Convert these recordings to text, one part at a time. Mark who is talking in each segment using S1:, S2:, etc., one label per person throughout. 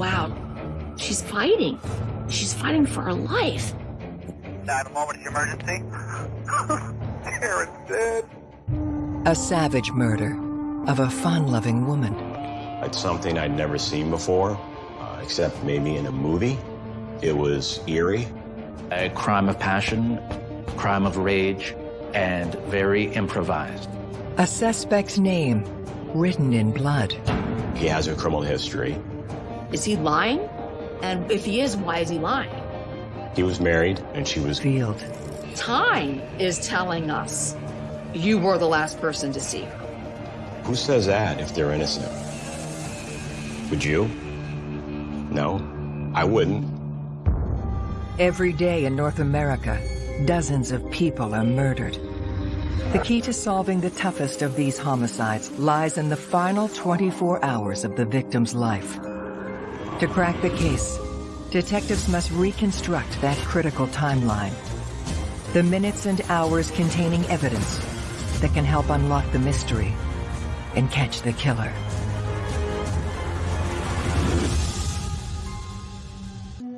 S1: wow, she's fighting. She's fighting for her life.
S2: Nine moment emergency. Karen's dead.
S3: A savage murder of a fun-loving woman.
S4: It's something I'd never seen before, uh, except maybe in a movie. It was eerie.
S5: A crime of passion, crime of rage, and very improvised.
S3: A suspect's name written in blood.
S4: He has a criminal history.
S1: Is he lying? And if he is, why is he lying?
S4: He was married, and she was
S3: Field.
S1: Time is telling us you were the last person to see her.
S4: Who says that if they're innocent? Would you? No, I wouldn't.
S3: Every day in North America, dozens of people are murdered. The key to solving the toughest of these homicides lies in the final 24 hours of the victim's life. To crack the case, detectives must reconstruct that critical timeline. The minutes and hours containing evidence that can help unlock the mystery and catch the killer.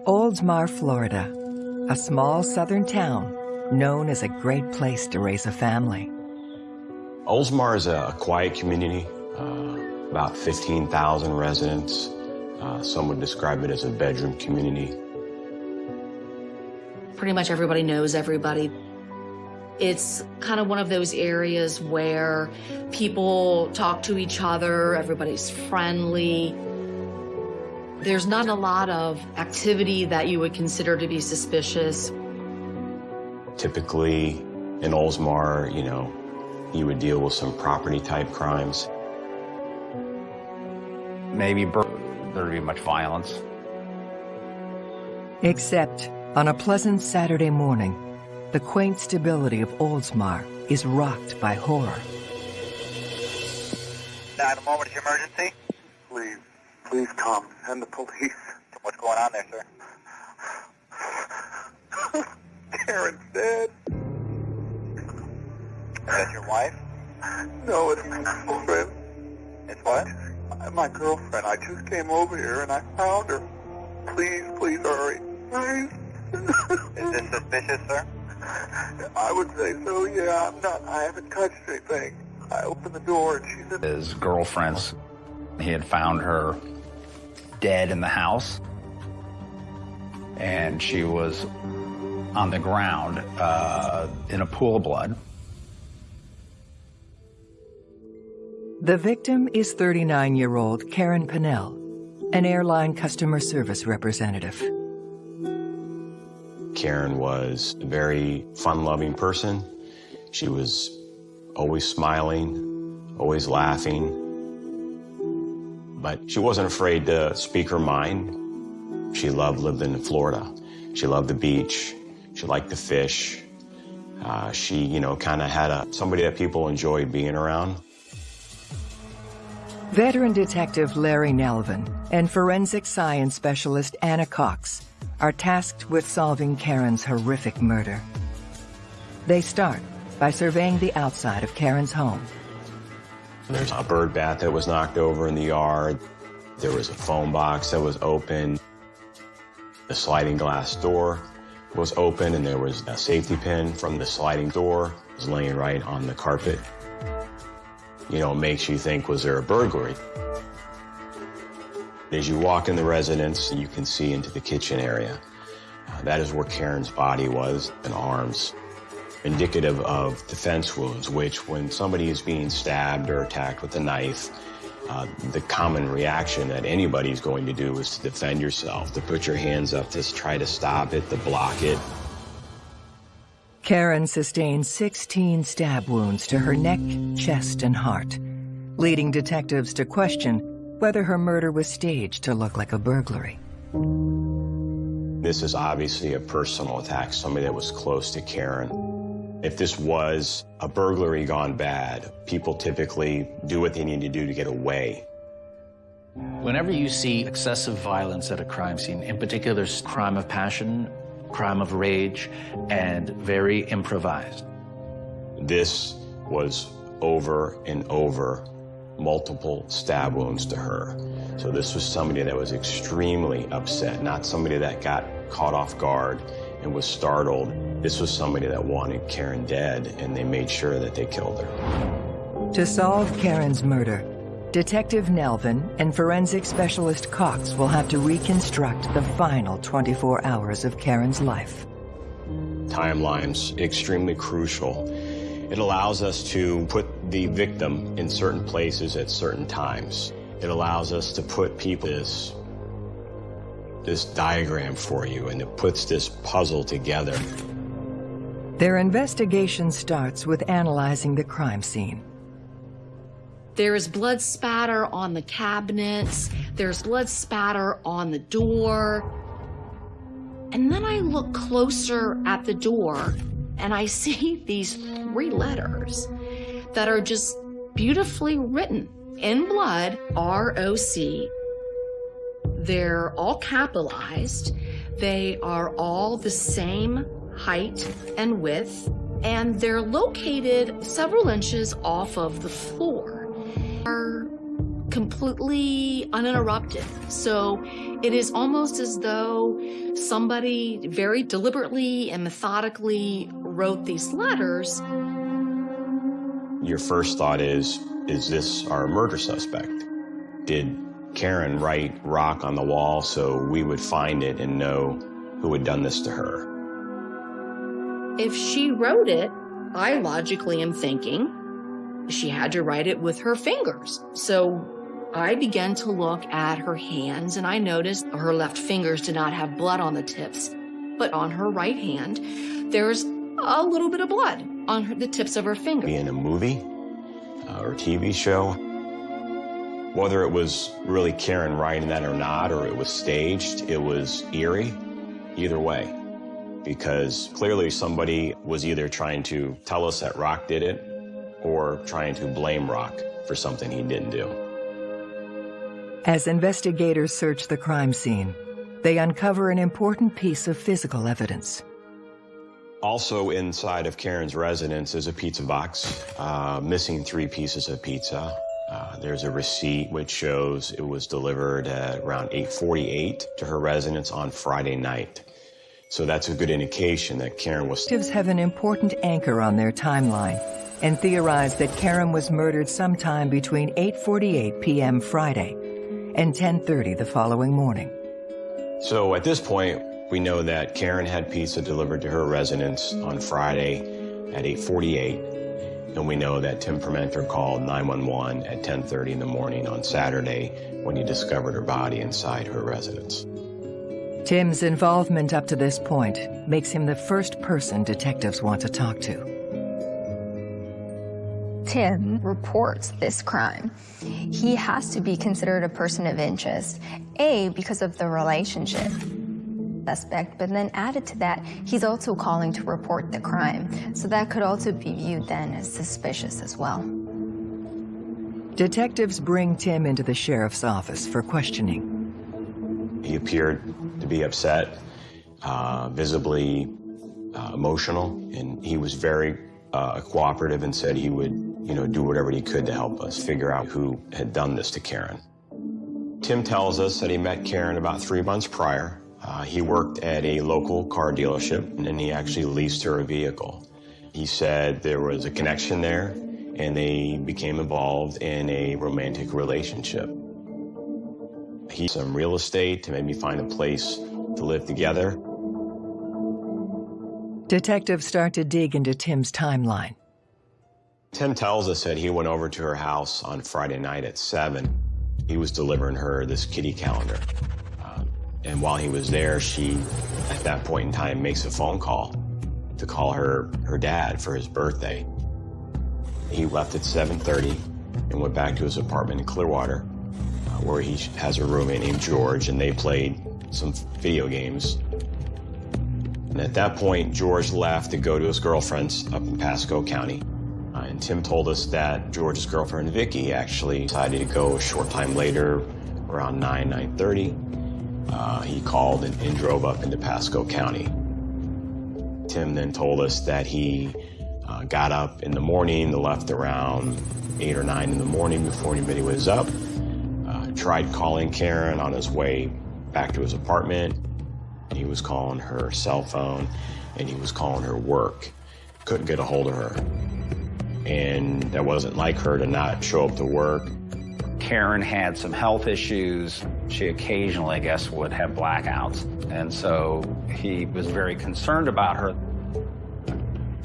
S3: Oldsmar, Florida, a small southern town known as a great place to raise a family.
S4: Oldsmar is a quiet community, uh, about 15,000 residents. Uh, some would describe it as a bedroom community.
S1: Pretty much everybody knows everybody. It's kind of one of those areas where people talk to each other, everybody's friendly. There's not a lot of activity that you would consider to be suspicious.
S4: Typically, in Oldsmar, you know, you would deal with some property type crimes.
S6: Maybe bur- there'd be much violence.
S3: Except on a pleasant Saturday morning, the quaint stability of Oldsmar is rocked by horror.
S2: Nine moment of emergency.
S7: Please, please come. And the police.
S2: What's going on there, sir?
S7: Karen's dead.
S2: Is that your wife?
S7: No, it's my girlfriend.
S2: It's what?
S7: My- My girlfriend. I just came over here and I found her. Please, please hurry. Please.
S2: Is this suspicious, sir?
S7: I would say so, yeah. I'm not, I haven't touched anything. I opened the door and she's in
S6: His girlfriend's, he had found her dead in the house. And she was on the ground uh, in a pool of blood.
S3: The victim is 39-year-old Karen Pinnell, an airline customer service representative.
S4: Karen was a very fun-loving person. She was always smiling, always laughing. But she wasn't afraid to speak her mind. She loved living in Florida. She loved the beach. She liked to fish. Uh, she, you know, kind of had a somebody that people enjoyed being around.
S3: Veteran detective Larry Nelvin and forensic science specialist Anna Cox are tasked with solving Karen's horrific murder. They start by surveying the outside of Karen's home.
S4: There's a bird bath that was knocked over in the yard. There was a phone box that was open. The sliding glass door was open and there was a safety pin from the sliding door was laying right on the carpet. You know, makes you think, was there a burglary? As you walk in the residence, you can see into the kitchen area. Uh, that is where Karen's body was and arms, indicative of defense wounds, which when somebody is being stabbed or attacked with a knife, uh, the common reaction that anybody's going to do is to defend yourself, to put your hands up, to try to stop it, to block it.
S3: Karen sustained 16 stab wounds to her neck, chest, and heart, leading detectives to question whether her murder was staged to look like a burglary.
S4: This is obviously a personal attack, somebody that was close to Karen. If this was a burglary gone bad, people typically do what they need to do to get away.
S5: Whenever you see excessive violence at a crime scene, in particular crime of passion, crime of rage, and very improvised.
S4: This was over and over multiple stab wounds to her. So this was somebody that was extremely upset, not somebody that got caught off guard and was startled. This was somebody that wanted Karen dead, and they made sure that they killed her.
S3: To solve Karen's murder, Detective Nelvin and forensic specialist Cox will have to reconstruct the final 24 hours of Karen's life.
S4: Timeline's extremely crucial. It allows us to put the victim in certain places at certain times. It allows us to put people this this diagram for you and it puts this puzzle together.
S3: Their investigation starts with analyzing the crime scene.
S1: There is blood spatter on the cabinets. There's blood spatter on the door. And then I look closer at the door and I see these three letters that are just beautifully written in blood, R-O-C. They're all capitalized. They are all the same height and width, and they're located several inches off of the floor. Are completely uninterrupted. So it is almost as though somebody very deliberately and methodically wrote these letters.
S4: Your first thought is, is this our murder suspect? Did Karen write rock on the wall so we would find it and know who had done this to her?
S1: If she wrote it, I logically am thinking she had to write it with her fingers. So I began to look at her hands and I noticed her left fingers did not have blood on the tips, but on her right hand, there's a little bit of blood on her, the tips of her fingers.
S4: Be in a movie uh, or TV show. Whether it was really Karen writing that or not, or it was staged, it was eerie, either way. Because clearly somebody was either trying to tell us that Rock did it or trying to blame Rock for something he didn't do.
S3: As investigators search the crime scene, they uncover an important piece of physical evidence.
S4: Also inside of Karen's residence is a pizza box, uh, missing three pieces of pizza. Uh, there's a receipt which shows it was delivered at around 8.48 to her residence on Friday night. So that's a good indication that Karen was...
S3: Detectives have an important anchor on their timeline and theorize that Karen was murdered sometime between 8.48 p.m. Friday and 10.30 the following morning.
S4: So at this point, we know that Karen had pizza delivered to her residence on Friday at 8.48, and we know that Tim Permenter called 911 at 10.30 in the morning on Saturday when he discovered her body inside her residence.
S3: Tim's involvement up to this point makes him the first person detectives want to talk to.
S8: Tim reports this crime, he has to be considered a person of interest. A, because of the relationship aspect, but then added to that, he's also calling to report the crime. So that could also be viewed then as suspicious as well.
S3: Detectives bring Tim into the sheriff's office for questioning.
S4: He appeared to be upset, uh, visibly uh, emotional, and he was very uh, cooperative and said he would, you know, do whatever he could to help us figure out who had done this to Karen. Tim tells us that he met Karen about three months prior. Uh, he worked at a local car dealership, and he actually leased her a vehicle. He said there was a connection there, and they became involved in a romantic relationship. He some real estate to maybe find a place to live together.
S3: Detectives start to dig into Tim's timeline.
S4: Tim tells us that he went over to her house on Friday night at 7. He was delivering her this kitty calendar. Um, and while he was there, she, at that point in time, makes a phone call to call her, her dad for his birthday. He left at 7.30 and went back to his apartment in Clearwater, where he has a roommate named George, and they played some video games and at that point, George left to go to his girlfriend's up in Pasco County. Uh, and Tim told us that George's girlfriend, Vicky, actually decided to go a short time later, around 9, 9.30. Uh, he called and, and drove up into Pasco County. Tim then told us that he Uh, got up in the morning, left around 8 or 9 in the morning before anybody was up. Tried calling Karen on his way back to his apartment. He was calling her cell phone and he was calling her work. Couldn't get a hold of her. And that wasn't like her to not show up to work.
S6: Karen had some health issues. She occasionally, I guess, would have blackouts. And so he was very concerned about her.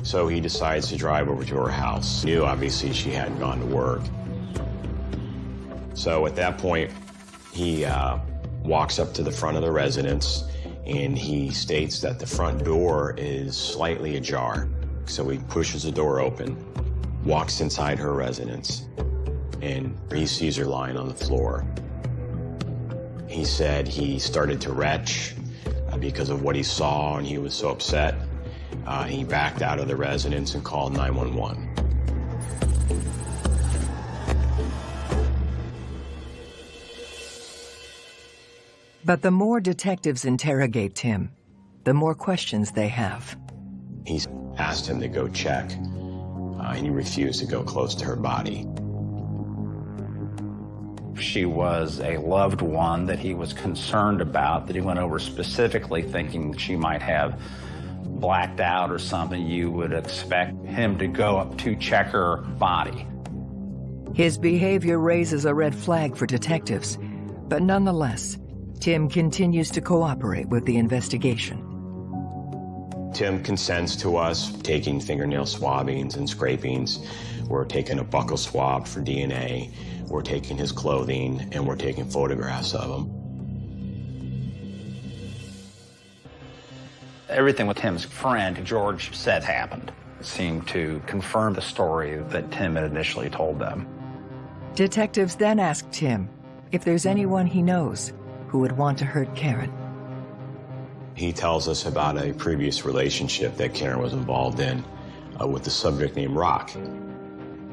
S4: So he decides to drive over to her house. Knew, obviously, she hadn't gone to work. So at that point, he uh, walks up to the front of the residence and he states that the front door is slightly ajar. So he pushes the door open, walks inside her residence, and he sees her lying on the floor. He said he started to retch uh, because of what he saw and he was so upset. Uh, he backed out of the residence and called 911.
S3: But the more detectives interrogate Tim, the more questions they have.
S4: He asked him to go check, uh, and he refused to go close to her body.
S6: She was a loved one that he was concerned about, that he went over specifically thinking that she might have blacked out or something. You would expect him to go up to check her body.
S3: His behavior raises a red flag for detectives, but nonetheless, Tim continues to cooperate with the investigation.
S4: Tim consents to us taking fingernail swabbings and scrapings. We're taking a buccal swab for DNA. We're taking his clothing and we're taking photographs of him.
S6: Everything with Tim's friend, George, said happened seemed to confirm the story that Tim had initially told them.
S3: Detectives then asked Tim if there's anyone he knows who would want to hurt Karen.
S4: He tells us about a previous relationship that Karen was involved in uh, with the subject named Rock.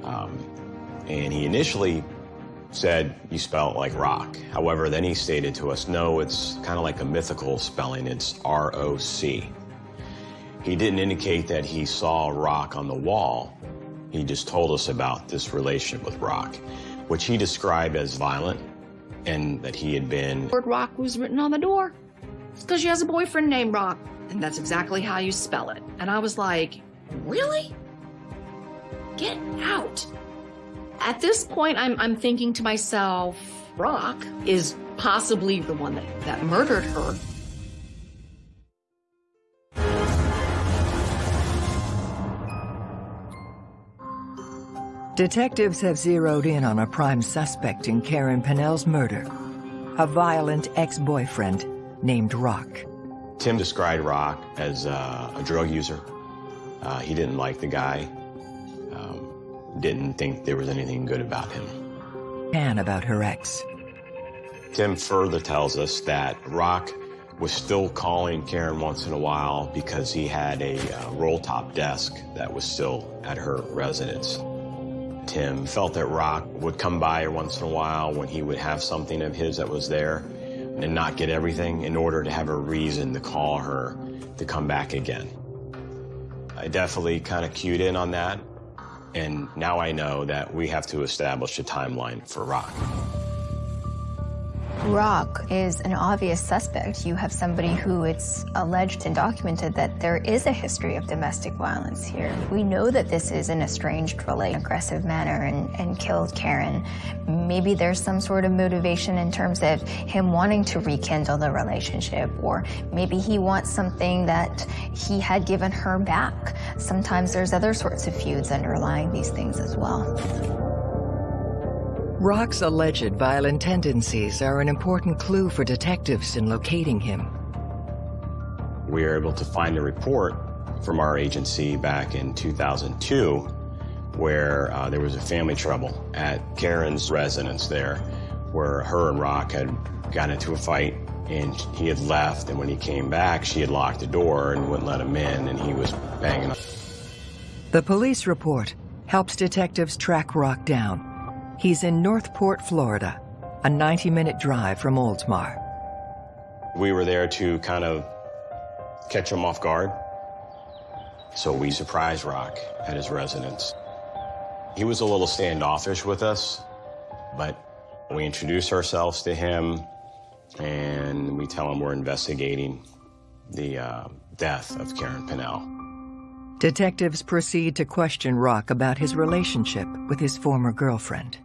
S4: Um, and he initially said you spell it like rock. However, then he stated to us, no, it's kind of like a mythical spelling. It's R-O-C. He didn't indicate that he saw rock on the wall. He just told us about this relationship with rock, which he described as violent and that he had been...
S1: word Rock was written on the door. It's because she has a boyfriend named Rock. And that's exactly how you spell it. And I was like, really? Get out. At this point, I'm, I'm thinking to myself, Rock is possibly the one that, that murdered her.
S3: Detectives have zeroed in on a prime suspect in Karen Pennell's murder, a violent ex-boyfriend named Rock.
S4: Tim described Rock as uh, a drug user. Uh, he didn't like the guy, um, didn't think there was anything good about him.
S3: And about her ex.
S4: Tim further tells us that Rock was still calling Karen once in a while because he had a uh, roll-top desk that was still at her residence. Tim felt that Rock would come by once in a while when he would have something of his that was there and not get everything in order to have a reason to call her to come back again. I definitely kind of cued in on that, and now I know that we have to establish a timeline for Rock.
S8: Rock is an obvious suspect. You have somebody who it's alleged and documented that there is a history of domestic violence here. We know that this is an estranged relation, aggressive manner, and, and killed Karen. Maybe there's some sort of motivation in terms of him wanting to rekindle the relationship, or maybe he wants something that he had given her back. Sometimes there's other sorts of feuds underlying these things as well.
S3: Rock's alleged violent tendencies are an important clue for detectives in locating him.
S4: We were able to find a report from our agency back in 2002 where uh, there was a family trouble at Karen's residence there where her and Rock had gotten into a fight and he had left and when he came back she had locked the door and wouldn't let him in and he was banging on.
S3: The police report helps detectives track Rock down. He's in North Port, Florida, a 90-minute drive from Oldsmar.
S4: We were there to kind of catch him off guard. So we surprised Rock at his residence. He was a little standoffish with us, but we introduce ourselves to him and we tell him we're investigating the uh, death of Karen Pinnell.
S3: Detectives proceed to question Rock about his relationship with his former girlfriend.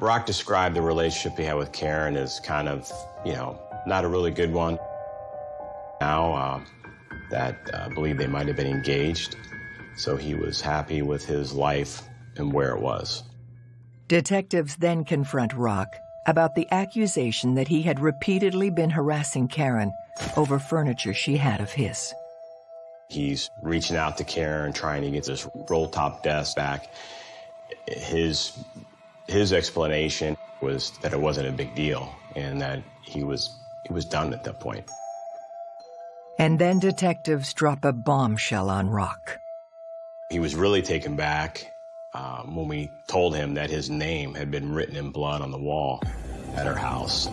S4: Rock described the relationship he had with Karen as kind of, you know, not a really good one. Now, uh, that uh, believe they might have been engaged, so he was happy with his life and where it was.
S3: Detectives then confront Rock about the accusation that he had repeatedly been harassing Karen over furniture she had of his.
S4: He's reaching out to Karen, trying to get this roll-top desk back. His, his explanation was that it wasn't a big deal and that he was, he was done at that point.
S3: And then detectives drop a bombshell on Rock.
S4: He was really taken back um, when we told him that his name had been written in blood on the wall at her house.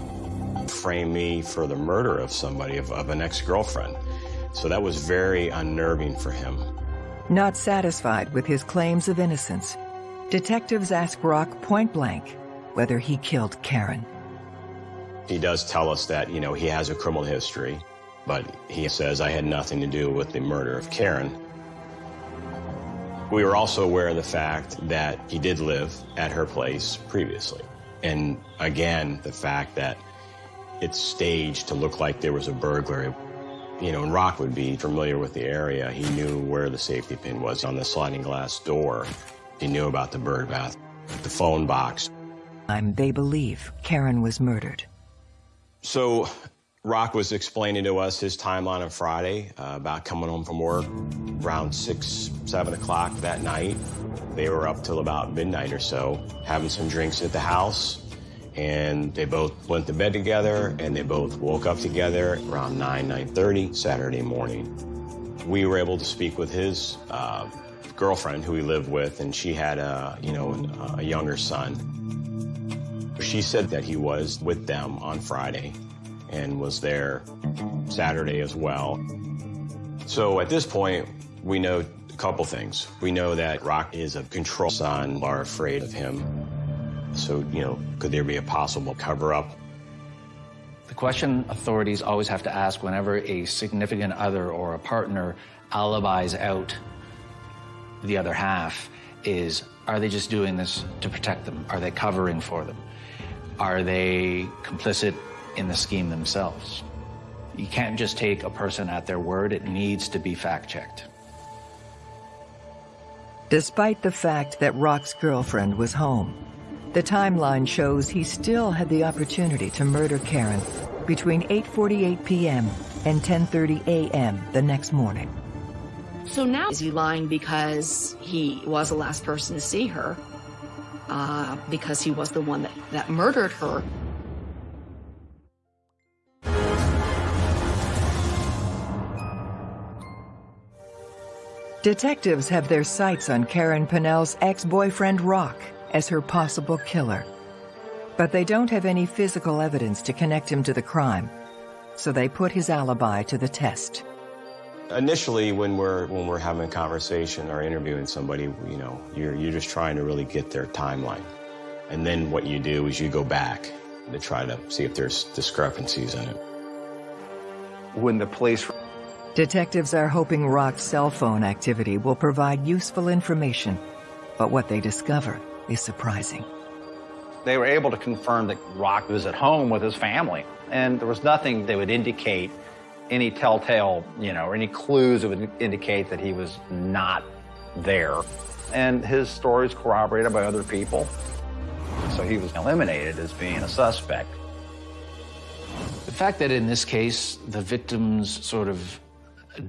S4: Framed me for the murder of somebody, of, of an ex-girlfriend. So that was very unnerving for him.
S3: Not satisfied with his claims of innocence, detectives ask Rock point blank whether he killed Karen.
S4: He does tell us that, you know, he has a criminal history, but he says, I had nothing to do with the murder of Karen. We were also aware of the fact that he did live at her place previously. And again, the fact that it's staged to look like there was a burglary. You know, and Rock would be familiar with the area. He knew where the safety pin was on the sliding glass door. He knew about the bird bath, the phone box.
S3: They believe Karen was murdered.
S4: So Rock was explaining to us his timeline on Friday uh, about coming home from work around 6, 7 o'clock that night. They were up till about midnight or so, having some drinks at the house and they both went to bed together and they both woke up together around 9 9.30 saturday morning we were able to speak with his uh, girlfriend who he lived with and she had a you know a younger son. She said that he was with them on friday and was there saturday as well. So at this point we know a couple things. We know that rock is a control son. Are afraid of him. So, you know, could there be a possible cover-up?
S5: The question authorities always have to ask whenever a significant other or a partner alibis out the other half is, are they just doing this to protect them? Are they covering for them? Are they complicit in the scheme themselves? You can't just take a person at their word. It needs to be fact-checked.
S3: Despite the fact that Rock's girlfriend was home, the timeline shows he still had the opportunity to murder Karen between 8.48 p.m. and 10.30 a.m. the next morning.
S1: So now is he lying because he was the last person to see her? Uh, because he was the one that, that murdered her?
S3: Detectives have their sights on Karen Pinnell's ex-boyfriend Rock as her possible killer. But they don't have any physical evidence to connect him to the crime, so they put his alibi to the test.
S4: Initially, when we're when we're having a conversation or interviewing somebody, you know, you're you're just trying to really get their timeline, and then what you do is you go back to try to see if there's discrepancies in it.
S6: When the police
S3: Detectives are hoping Rock's cell phone activity will provide useful information, but what they discover is surprising.
S6: They were able to confirm that Rock was at home with his family, and there was nothing that would indicate any telltale, you know, or any clues that would indicate that he was not there. And his story is corroborated by other people. So he was eliminated as being a suspect.
S5: The fact that in this case, the victim's sort of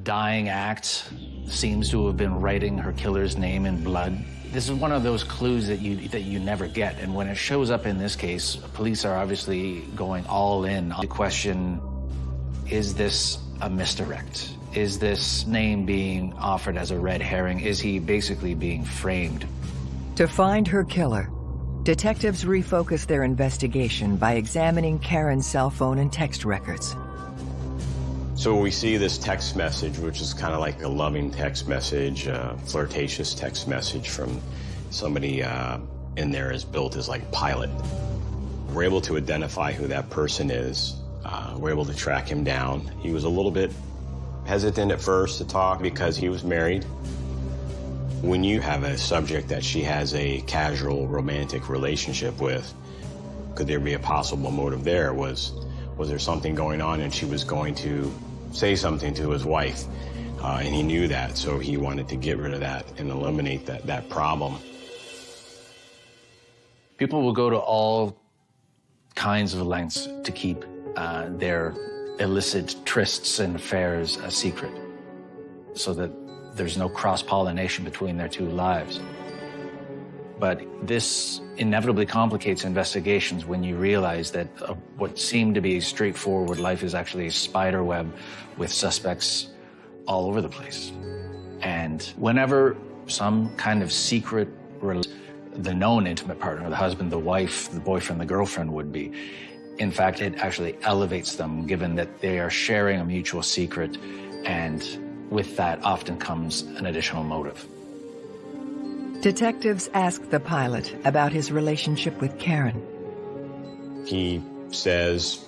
S5: dying act seems to have been writing her killer's name in blood this is one of those clues that you that you never get, and when it shows up in this case, police are obviously going all in on the question: Is this a misdirect? Is this name being offered as a red herring? Is he basically being framed?
S3: To find her killer, detectives refocus their investigation by examining Karen's cell phone and text records.
S4: So we see this text message, which is kind of like a loving text message, uh, flirtatious text message from somebody uh, in there is built as like pilot. We're able to identify who that person is. Uh, we're able to track him down. He was a little bit hesitant at first to talk because he was married. When you have a subject that she has a casual romantic relationship with, could there be a possible motive there? Was, was there something going on and she was going to say something to his wife? Uh, and he knew that, so he wanted to get rid of that and eliminate that, that problem.
S5: People will go to all kinds of lengths to keep uh, their illicit trysts and affairs a secret so that there's no cross-pollination between their two lives. But this inevitably complicates investigations when you realize that uh, what seemed to be straightforward life is actually a spider web with suspects all over the place. And whenever some kind of secret, the known intimate partner, the husband, the wife, the boyfriend, the girlfriend would be, in fact, it actually elevates them given that they are sharing a mutual secret and with that often comes an additional motive.
S3: Detectives ask the pilot about his relationship with Karen.
S4: He says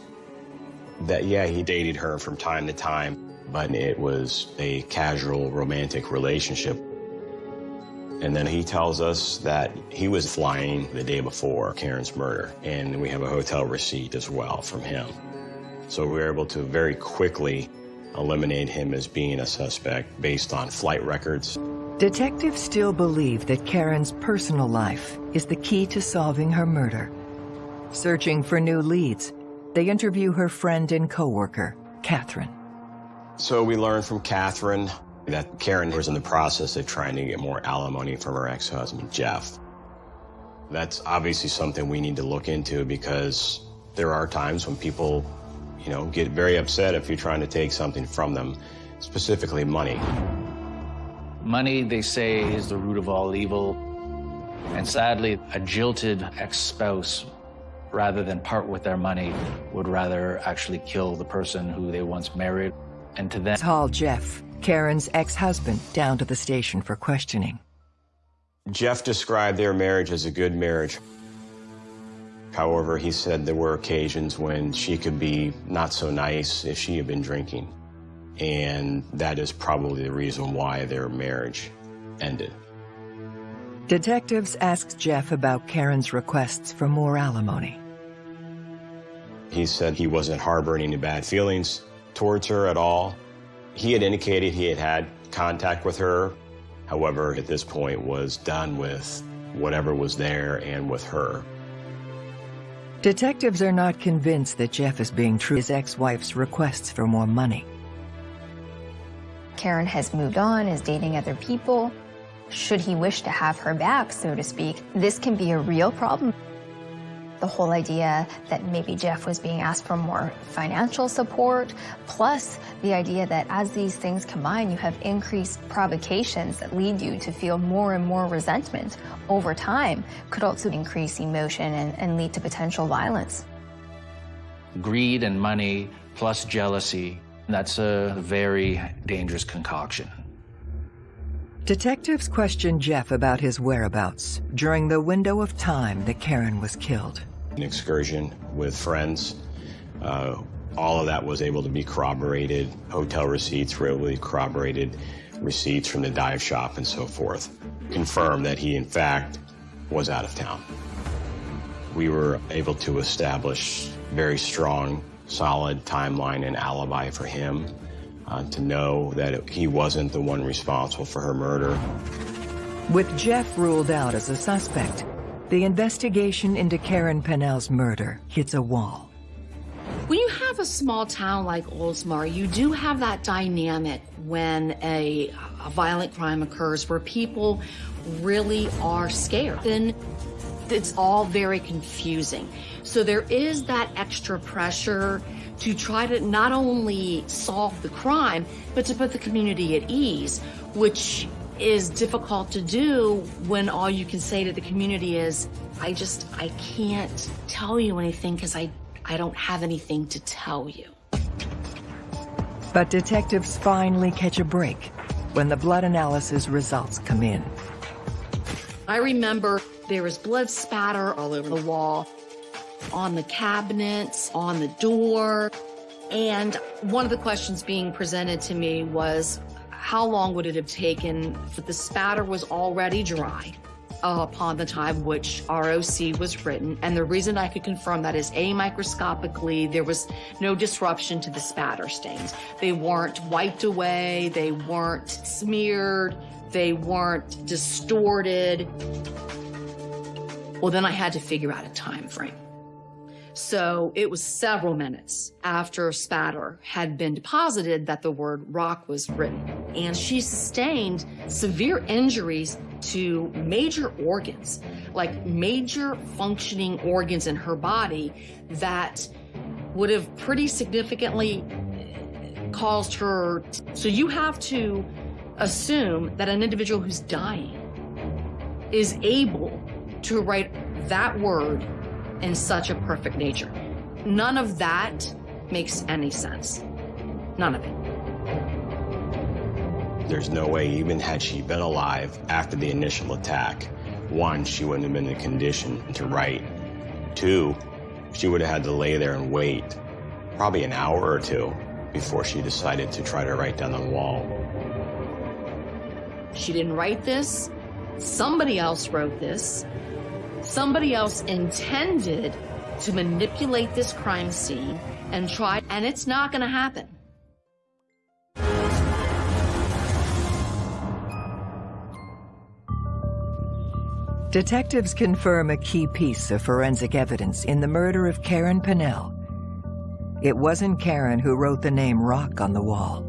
S4: that, yeah, he dated her from time to time, but it was a casual romantic relationship. And then he tells us that he was flying the day before Karen's murder, and we have a hotel receipt as well from him. So we were able to very quickly eliminate him as being a suspect based on flight records.
S3: Detectives still believe that Karen's personal life is the key to solving her murder. Searching for new leads, they interview her friend and coworker, Catherine.
S4: So we learn from Catherine that Karen was in the process of trying to get more alimony from her ex-husband, Jeff. That's obviously something we need to look into because there are times when people, you know, get very upset if you're trying to take something from them, specifically money.
S5: Money, they say, is the root of all evil. And sadly, a jilted ex-spouse, rather than part with their money, would rather actually kill the person who they once married. And to them...
S3: Haul Jeff, Karen's ex-husband, down to the station for questioning.
S4: Jeff described their marriage as a good marriage. However, he said there were occasions when she could be not so nice if she had been drinking. And that is probably the reason why their marriage ended.
S3: Detectives asked Jeff about Karen's requests for more alimony.
S4: He said he wasn't harboring any bad feelings towards her at all. He had indicated he had had contact with her, however, at this point was done with whatever was there and with her.
S3: Detectives are not convinced that Jeff is being true to his ex-wife's requests for more money.
S8: Karen has moved on, is dating other people. Should he wish to have her back, so to speak, this can be a real problem. The whole idea that maybe Jeff was being asked for more financial support, plus the idea that as these things combine, you have increased provocations that lead you to feel more and more resentment over time, could also increase emotion and, and lead to potential violence.
S5: Greed and money plus jealousy, that's a very dangerous concoction.
S3: Detectives questioned Jeff about his whereabouts during the window of time that Karen was killed.
S4: An excursion with friends. Uh, all of that was able to be corroborated. Hotel receipts were able to be corroborated, receipts from the dive shop and so forth. Confirmed that he, in fact, was out of town. We were able to establish very strong, solid timeline and alibi for him uh, to know that he wasn't the one responsible for her murder.
S3: With Jeff ruled out as a suspect, the investigation into Karen Pennell's murder hits a wall.
S1: When you have a small town like Oldsmar, you do have that dynamic when a, a violent crime occurs where people really are scared. Then it's all very confusing. So there is that extra pressure to try to not only solve the crime, but to put the community at ease, which is difficult to do when all you can say to the community is, I just, I can't tell you anything because I, I don't have anything to tell you.
S3: But detectives finally catch a break when the blood analysis results come in.
S1: I remember there was blood spatter all over the wall, on the cabinets, on the door. And one of the questions being presented to me was, how long would it have taken if the spatter was already dry uh, upon the time which ROC was written? And the reason I could confirm that is A, microscopically, there was no disruption to the spatter stains. They weren't wiped away, they weren't smeared, they weren't distorted. Well, then I had to figure out a time frame. So it was several minutes after spatter had been deposited that the word rock was written. And she sustained severe injuries to major organs, like major functioning organs in her body that would have pretty significantly uh, caused her. So you have to assume that an individual who's dying is able to write that word in such a perfect nature. None of that makes any sense. None of it.
S4: There's no way, even had she been alive after the initial attack, one, she wouldn't have been in condition to write. Two, she would have had to lay there and wait probably an hour or two before she decided to try to write down the wall.
S1: She didn't write this. Somebody else wrote this. Somebody else intended to manipulate this crime scene and try, and it's not going to happen.
S3: Detectives confirm a key piece of forensic evidence in the murder of Karen Pennell. It wasn't Karen who wrote the name Rock on the wall.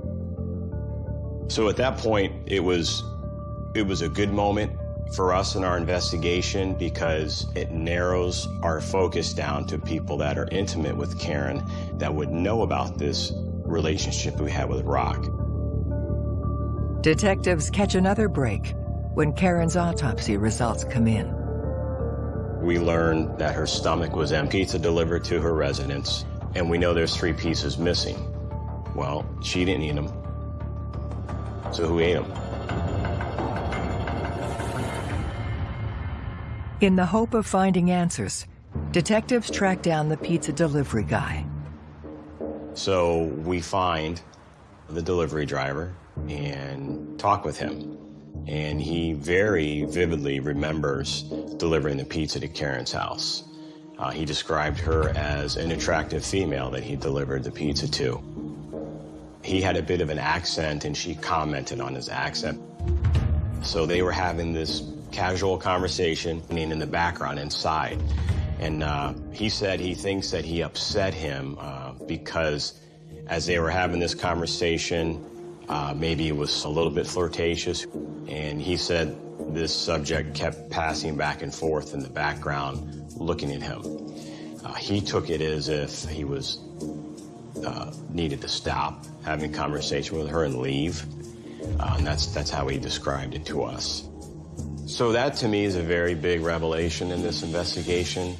S4: So at that point, it was, it was a good moment for us in our investigation because it narrows our focus down to people that are intimate with Karen that would know about this relationship we had with Rock.
S3: Detectives catch another break when Karen's autopsy results come in.
S4: We learned that her stomach was empty, pizza delivered to her residence, and we know there's three pieces missing. Well, she didn't eat them. So who ate them?
S3: In the hope of finding answers, detectives track down the pizza delivery guy.
S4: So we find the delivery driver and talk with him. And he very vividly remembers delivering the pizza to Karen's house. Uh, he described her as an attractive female that he delivered the pizza to. He had a bit of an accent and she commented on his accent. So they were having this casual conversation in the background inside. And uh, he said he thinks that he upset him uh, because as they were having this conversation, uh, maybe it was a little bit flirtatious. And he said this subject kept passing back and forth in the background, looking at him. Uh, he took it as if he was uh, needed to stop having conversation with her and leave. Uh, and that's, that's how he described it to us. So that to me is a very big revelation in this investigation.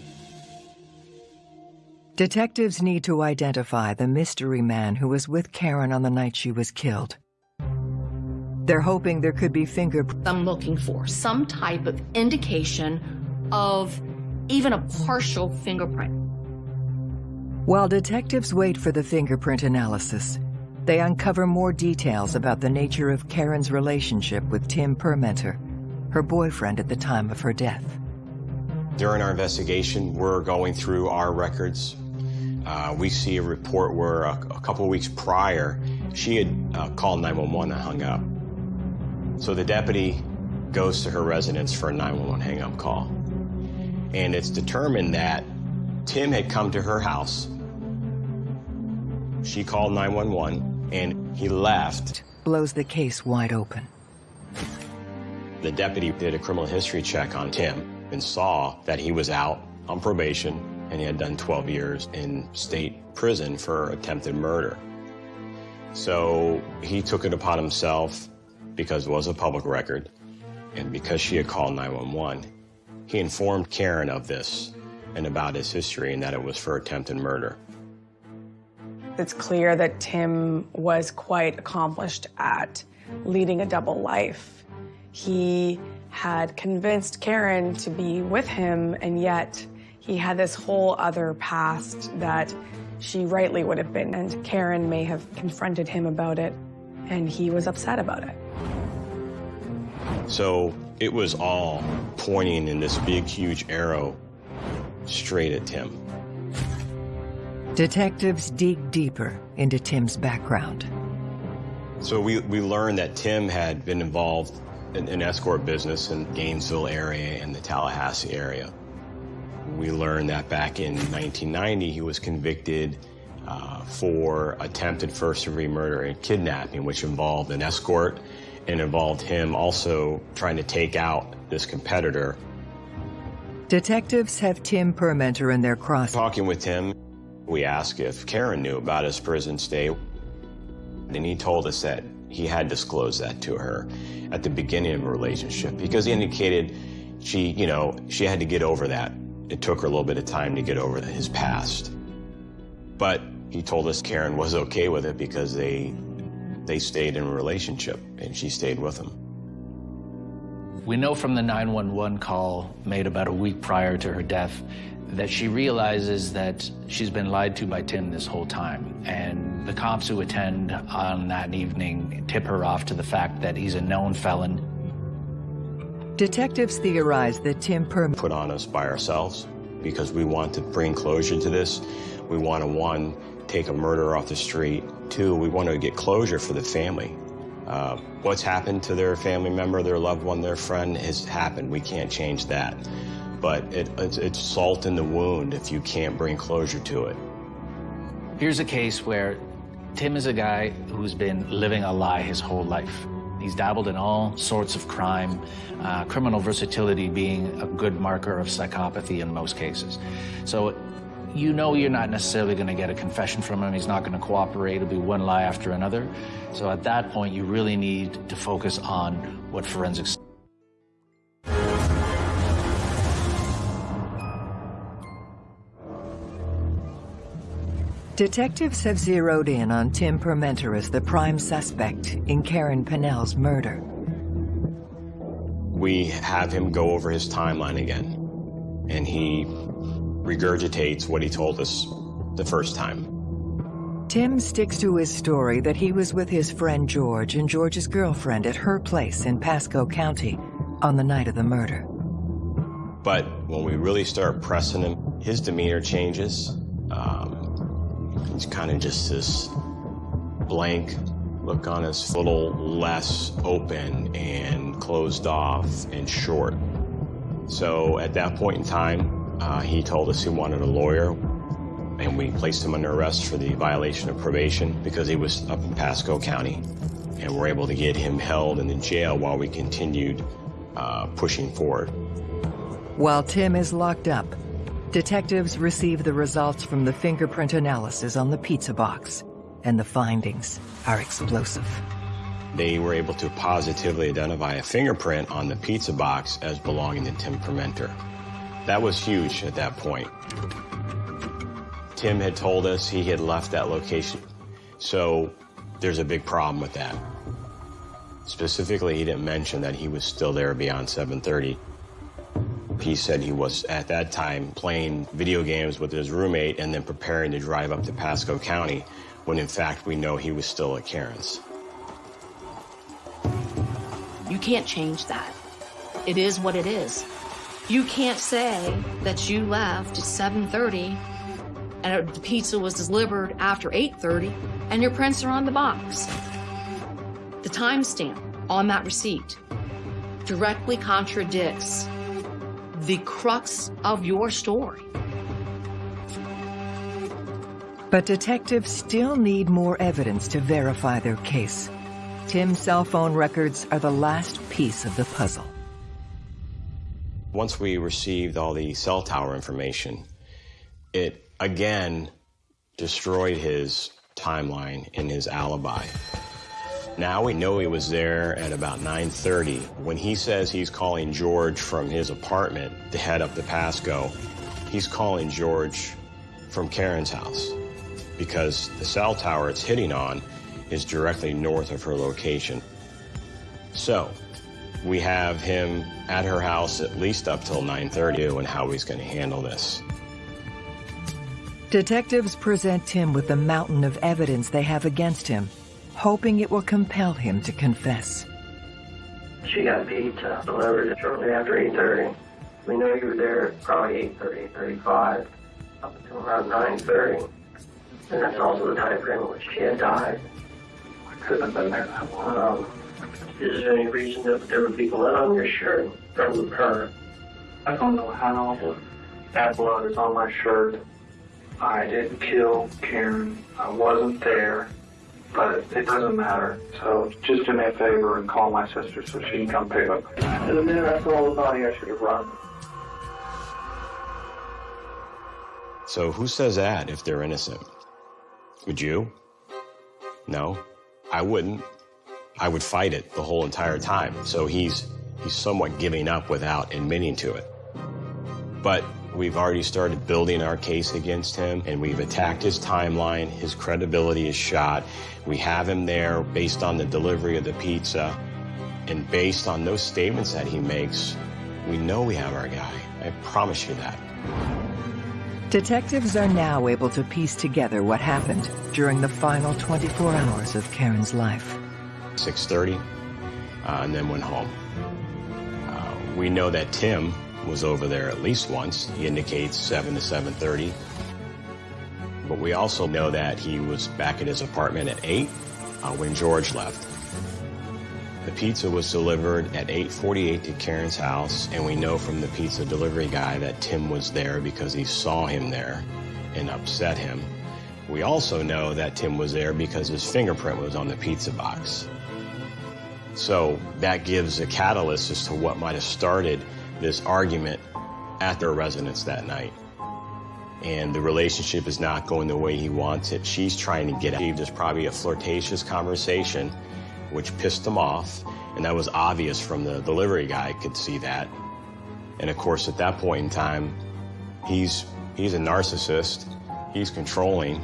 S3: Detectives need to identify the mystery man who was with Karen on the night she was killed. They're hoping there could be fingerprints.
S1: I'm looking for some type of indication of even a partial fingerprint.
S3: While detectives wait for the fingerprint analysis, they uncover more details about the nature of Karen's relationship with Tim Permenter, her boyfriend at the time of her death.
S4: During our investigation, we're going through our records. Uh, we see a report where a, a couple weeks prior, she had uh, called 911 and hung up. So the deputy goes to her residence for a 911 hang-up call. And it's determined that Tim had come to her house. She called 911 and he left.
S3: Blows the case wide open.
S4: The deputy did a criminal history check on Tim and saw that he was out on probation and he had done 12 years in state prison for attempted murder. So he took it upon himself, because it was a public record, and because she had called 911, he informed Karen of this and about his history and that it was for attempted murder.
S9: It's clear that Tim was quite accomplished at leading a double life. He had convinced Karen to be with him, and yet he had this whole other past that she rightly would have been, and Karen may have confronted him about it, and he was upset about it.
S4: So it was all pointing in this big, huge arrow straight at Tim.
S3: Detectives dig deeper into Tim's background.
S4: So we, we learned that Tim had been involved in, in escort business in Gainesville area and the Tallahassee area. We learned that back in 1990 he was convicted uh, for attempted first degree murder and kidnapping, which involved an escort and involved him also trying to take out this competitor.
S3: Detectives have Tim Permenter in their cross.
S4: Talking with Tim, we asked if Karen knew about his prison stay, and he told us that he had disclosed that to her at the beginning of a relationship because he indicated she, you know, she had to get over that. It took her a little bit of time to get over his past. But he told us Karen was okay with it because they they stayed in a relationship and she stayed with him.
S5: We know from the 911 call made about a week prior to her death that she realizes that she's been lied to by Tim this whole time. And the cops who attend on that evening tip her off to the fact that he's a known felon.
S3: Detectives theorize that Tim Perm
S4: put on us by ourselves because we want to bring closure to this. We want to, one, take a murderer off the street. Two, we want to get closure for the family. Uh, what's happened to their family member, their loved one, their friend has happened. We can't change that. But it, it's, it's salt in the wound if you can't bring closure to it.
S5: Here's a case where Tim is a guy who's been living a lie his whole life. He's dabbled in all sorts of crime, uh, criminal versatility being a good marker of psychopathy in most cases. So you know you're not necessarily going to get a confession from him. He's not going to cooperate. It'll be one lie after another. So at that point, you really need to focus on what forensics.
S3: Detectives have zeroed in on Tim Permenter as the prime suspect in Karen Pennell's murder.
S4: We have him go over his timeline again, and he regurgitates what he told us the first time.
S3: Tim sticks to his story that he was with his friend George and George's girlfriend at her place in Pasco County on the night of the murder.
S4: But when we really start pressing him, his demeanor changes. Um, he's kind of just this blank look on his, a little less open and closed off and short. So at that point in time, uh, he told us he wanted a lawyer, and we placed him under arrest for the violation of probation because he was up in Pasco County. And we're able to get him held in the jail while we continued uh, pushing forward.
S3: While Tim is locked up, detectives receive the results from the fingerprint analysis on the pizza box, and the findings are explosive.
S4: They were able to positively identify a fingerprint on the pizza box as belonging to Tim Permenter. That was huge at that point. Tim had told us he had left that location. So there's a big problem with that. Specifically, he didn't mention that he was still there beyond 730. He said he was, at that time, playing video games with his roommate and then preparing to drive up to Pasco County, when in fact we know he was still at Karen's.
S1: You can't change that. It is what it is. You can't say that you left at 7.30 and the pizza was delivered after 8.30 and your prints are on the box. The timestamp on that receipt directly contradicts the crux of your story.
S3: But detectives still need more evidence to verify their case. Tim's cell phone records are the last piece of the puzzle.
S4: Once we received all the cell tower information, it again destroyed his timeline and his alibi. Now we know he was there at about 9.30. When he says he's calling George from his apartment to head up to Pasco, he's calling George from Karen's house. because the cell tower it's hitting on is directly north of her location. So, we have him at her house at least up till 9.30 and how he's going to handle this.
S3: Detectives present Tim with the mountain of evidence they have against him, hoping it will compel him to confess.
S10: She got pizza delivered shortly after 8.30. We know you were there probably 8.30, 8.35, up until around 9.30. And that's also the time frame in which she had died. I could have been there that long. Um, is there any reason that there would be blood on your shirt from her?
S11: I don't know how that blood is on my shirt. I didn't kill Karen. I wasn't there. But it doesn't matter. So just do me a favor and call my sister so she can come pick up.
S10: And minute I saw the body, I should have run.
S4: So who says that if they're innocent? Would you? No, I wouldn't. I would fight it the whole entire time. So he's he's somewhat giving up without admitting to it. But we've already started building our case against him and we've attacked his timeline. His credibility is shot. We have him there based on the delivery of the pizza and based on those statements that he makes, we know we have our guy. I promise you that.
S3: Detectives are now able to piece together what happened during the final 24 hours of Karen's life.
S4: 6.30, uh, and then went home. Uh, we know that Tim was over there at least once. He indicates 7 to 7.30. But we also know that he was back at his apartment at 8 uh, when George left. The pizza was delivered at 8.48 to Karen's house, and we know from the pizza delivery guy that Tim was there because he saw him there and upset him. We also know that Tim was there because his fingerprint was on the pizza box. So that gives a catalyst as to what might have started this argument at their residence that night. And the relationship is not going the way he wants it. She's trying to get out. There's probably a flirtatious conversation which pissed him off. And that was obvious from the delivery guy could see that. And of course, at that point in time, he's, he's a narcissist. He's controlling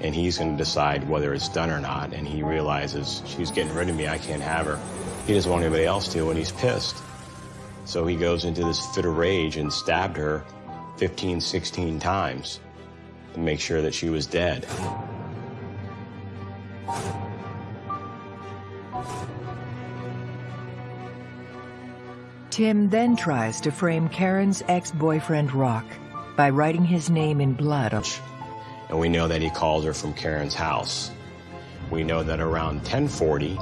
S4: and he's going to decide whether it's done or not. And he realizes she's getting rid of me. I can't have her. He doesn't want anybody else to and he's pissed. So he goes into this fit of rage and stabbed her 15, 16 times to make sure that she was dead.
S3: Tim then tries to frame Karen's ex-boyfriend Rock by writing his name in blood.
S4: And we know that he called her from Karen's house. We know that around 1040,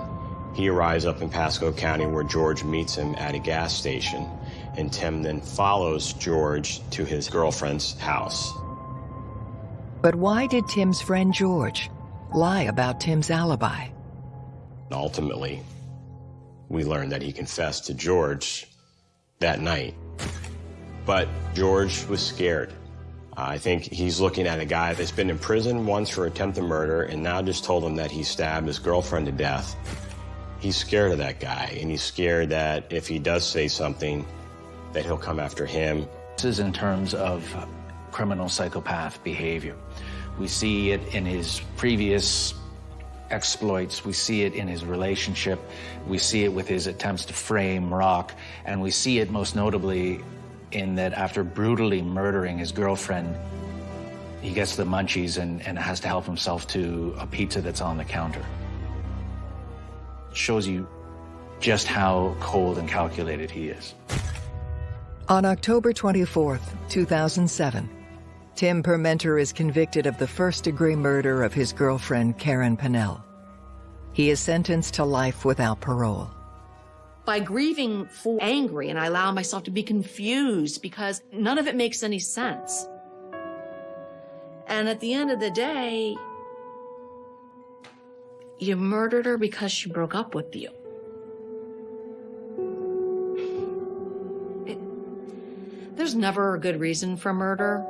S4: he arrives up in Pasco County where George meets him at a gas station, and Tim then follows George to his girlfriend's house.
S3: But why did Tim's friend George lie about Tim's alibi?
S4: Ultimately, we learned that he confessed to George that night. But George was scared. I think he's looking at a guy that's been in prison once for attempted murder and now just told him that he stabbed his girlfriend to death. He's scared of that guy, and he's scared that if he does say something, that he'll come after him.
S5: This is in terms of criminal psychopath behavior. We see it in his previous exploits. We see it in his relationship. We see it with his attempts to frame Rock. And we see it most notably in that after brutally murdering his girlfriend, he gets the munchies and, and has to help himself to a pizza that's on the counter. It shows you just how cold and calculated he is.
S3: On October 24th, 2007, Tim Permenter is convicted of the first-degree murder of his girlfriend, Karen Pennell. He is sentenced to life without parole.
S1: By grieving for angry and I allow myself to be confused because none of it makes any sense. And at the end of the day, you murdered her because she broke up with you. There's never a good reason for murder,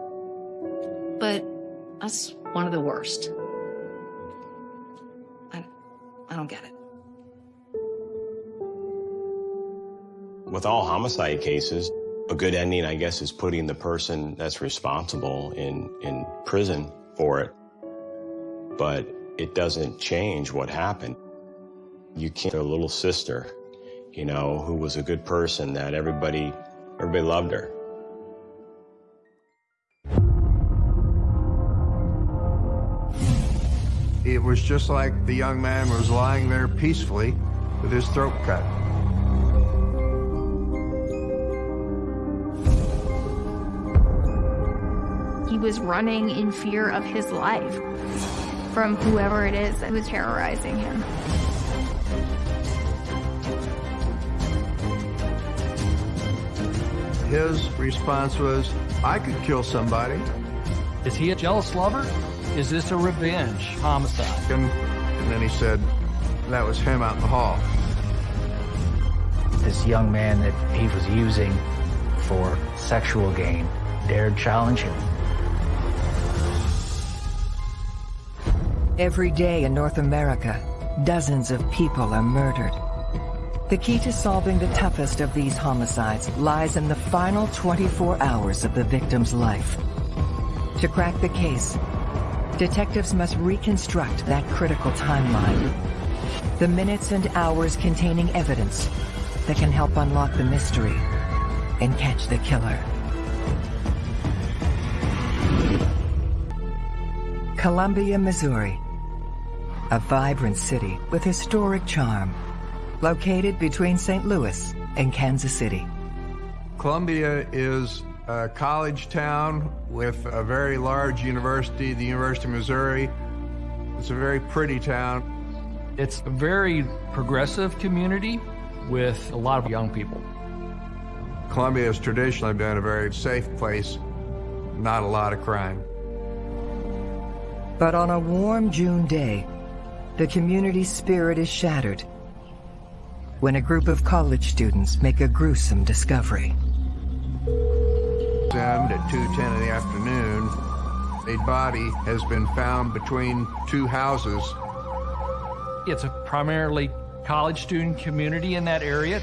S1: but that's one of the worst. I, I don't get it.
S4: With all homicide cases, a good ending, I guess, is putting the person that's responsible in, in prison for it. but it doesn't change what happened. You can't, a little sister, you know, who was a good person that everybody, everybody loved her.
S12: It was just like the young man was lying there peacefully with his throat cut.
S13: He was running in fear of his life from whoever it is that was terrorizing him.
S12: His response was, I could kill somebody.
S14: Is he a jealous lover? Is this a revenge homicide?
S12: And, and then he said, that was him out in the hall.
S5: This young man that he was using for sexual gain dared challenge him.
S3: Every day in North America, dozens of people are murdered. The key to solving the toughest of these homicides lies in the final 24 hours of the victim's life. To crack the case, detectives must reconstruct that critical timeline. The minutes and hours containing evidence that can help unlock the mystery and catch the killer. Columbia, Missouri. A vibrant city with historic charm. Located between St. Louis and Kansas City.
S12: Columbia is a college town with a very large university, the University of Missouri. It's a very pretty town.
S14: It's a very progressive community with a lot of young people.
S12: Columbia has traditionally been a very safe place, not a lot of crime.
S3: But on a warm June day, the community spirit is shattered when a group of college students make a gruesome discovery.
S12: At 2.10 in the afternoon, a body has been found between two houses.
S14: It's a primarily college student community in that area.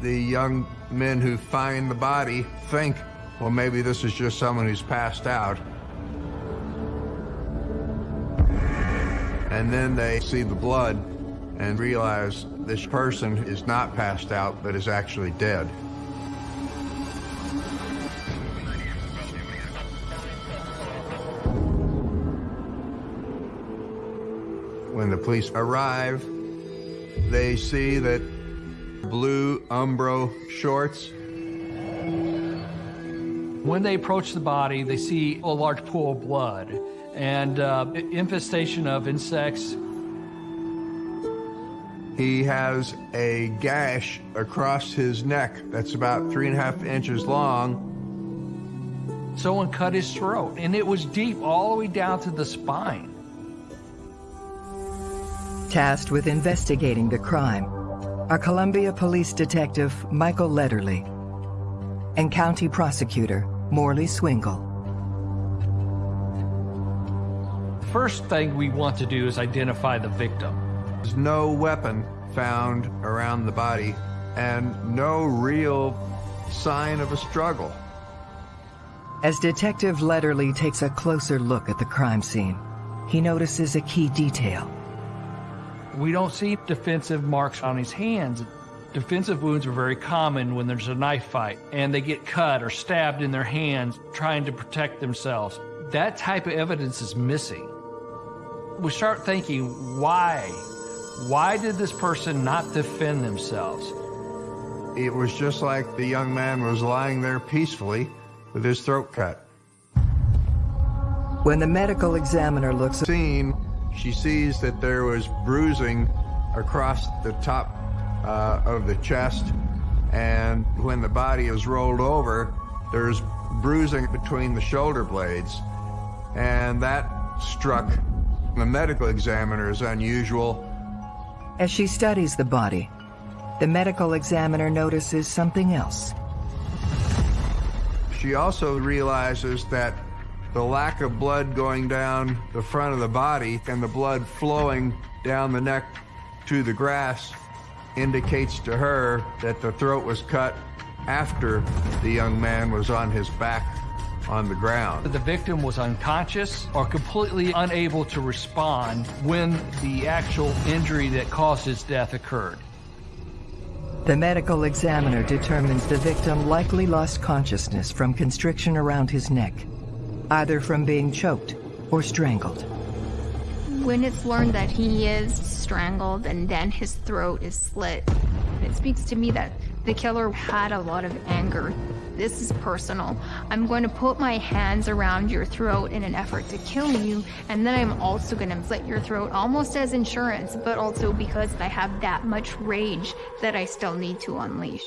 S12: The young men who find the body think, well, maybe this is just someone who's passed out. And then they see the blood and realize this person is not passed out, but is actually dead. When the police arrive, they see that blue Umbro shorts.
S14: When they approach the body, they see a large pool of blood and uh, infestation of insects.
S12: He has a gash across his neck that's about three and a half inches long.
S14: Someone cut his throat, and it was deep all the way down to the spine.
S3: Tasked with investigating the crime are Columbia Police Detective Michael Letterly and County Prosecutor Morley Swingle.
S14: The First thing we want to do is identify the victim.
S12: There's no weapon found around the body and no real sign of a struggle.
S3: As Detective Letterly takes a closer look at the crime scene, he notices a key detail.
S14: We don't see defensive marks on his hands. Defensive wounds are very common when there's a knife fight and they get cut or stabbed in their hands trying to protect themselves. That type of evidence is missing. We start thinking, why? Why did this person not defend themselves?
S12: It was just like the young man was lying there peacefully with his throat cut.
S3: When the medical examiner looks
S12: at the scene, she sees that there was bruising across the top uh, of the chest, and when the body is rolled over, there's bruising between the shoulder blades, and that struck the medical examiner as unusual.
S3: As she studies the body, the medical examiner notices something else.
S12: She also realizes that the lack of blood going down the front of the body and the blood flowing down the neck to the grass indicates to her that the throat was cut after the young man was on his back on the ground.
S14: The victim was unconscious or completely unable to respond when the actual injury that caused his death occurred.
S3: The medical examiner determines the victim likely lost consciousness from constriction around his neck, either from being choked or strangled.
S13: When it's learned that he is strangled and then his throat is slit, it speaks to me that the killer had a lot of anger. This is personal. I'm going to put my hands around your throat in an effort to kill you, and then I'm also going to slit your throat almost as insurance, but also because I have that much rage that I still need to unleash.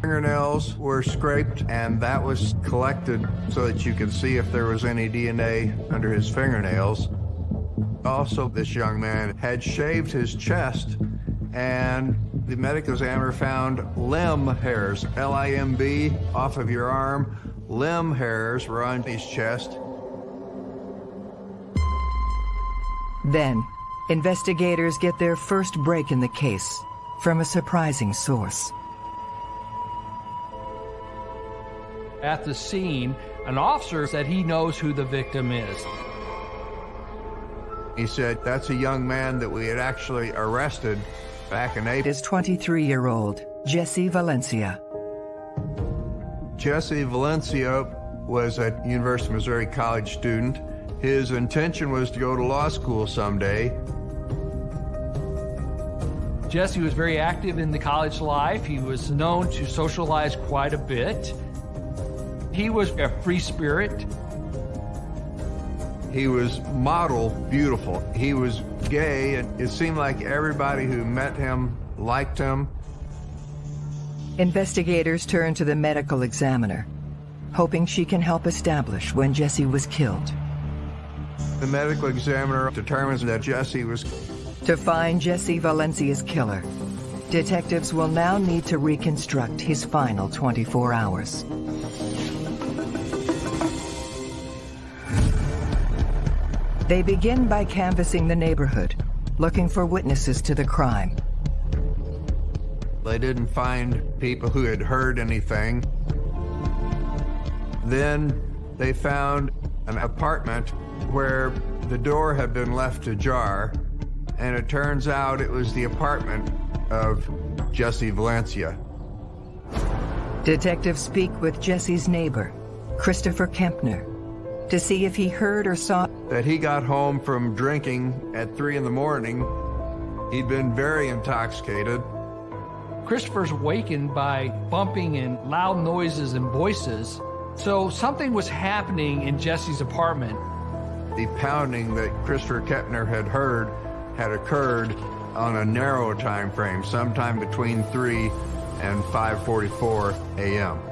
S12: Fingernails were scraped and that was collected so that you could see if there was any DNA under his fingernails. Also, this young man had shaved his chest and the medical examiner found limb hairs, L-I-M-B, off of your arm. Limb hairs were on his chest.
S3: Then, investigators get their first break in the case from a surprising source.
S14: At the scene, an officer said he knows who the victim is.
S12: He said, that's a young man that we had actually arrested back in April.
S3: Is 23-year-old Jesse Valencia.
S12: Jesse Valencia was a University of Missouri college student. His intention was to go to law school someday.
S14: Jesse was very active in the college life. He was known to socialize quite a bit. He was a free spirit.
S12: He was model beautiful. He was gay, and it seemed like everybody who met him liked him.
S3: Investigators turn to the medical examiner, hoping she can help establish when Jesse was killed.
S12: The medical examiner determines that Jesse was...
S3: To find Jesse Valencia's killer, detectives will now need to reconstruct his final 24 hours. They begin by canvassing the neighborhood, looking for witnesses to the crime.
S12: They didn't find people who had heard anything. Then they found an apartment where the door had been left ajar, and it turns out it was the apartment of Jesse Valencia.
S3: Detectives speak with Jesse's neighbor, Christopher Kempner, to see if he heard or saw
S12: that he got home from drinking at three in the morning. He'd been very intoxicated.
S14: Christopher's wakened by bumping and loud noises and voices. So something was happening in Jesse's apartment.
S12: The pounding that Christopher Kempner had heard had occurred on a narrow time frame, sometime between 3 and 5.44 a.m.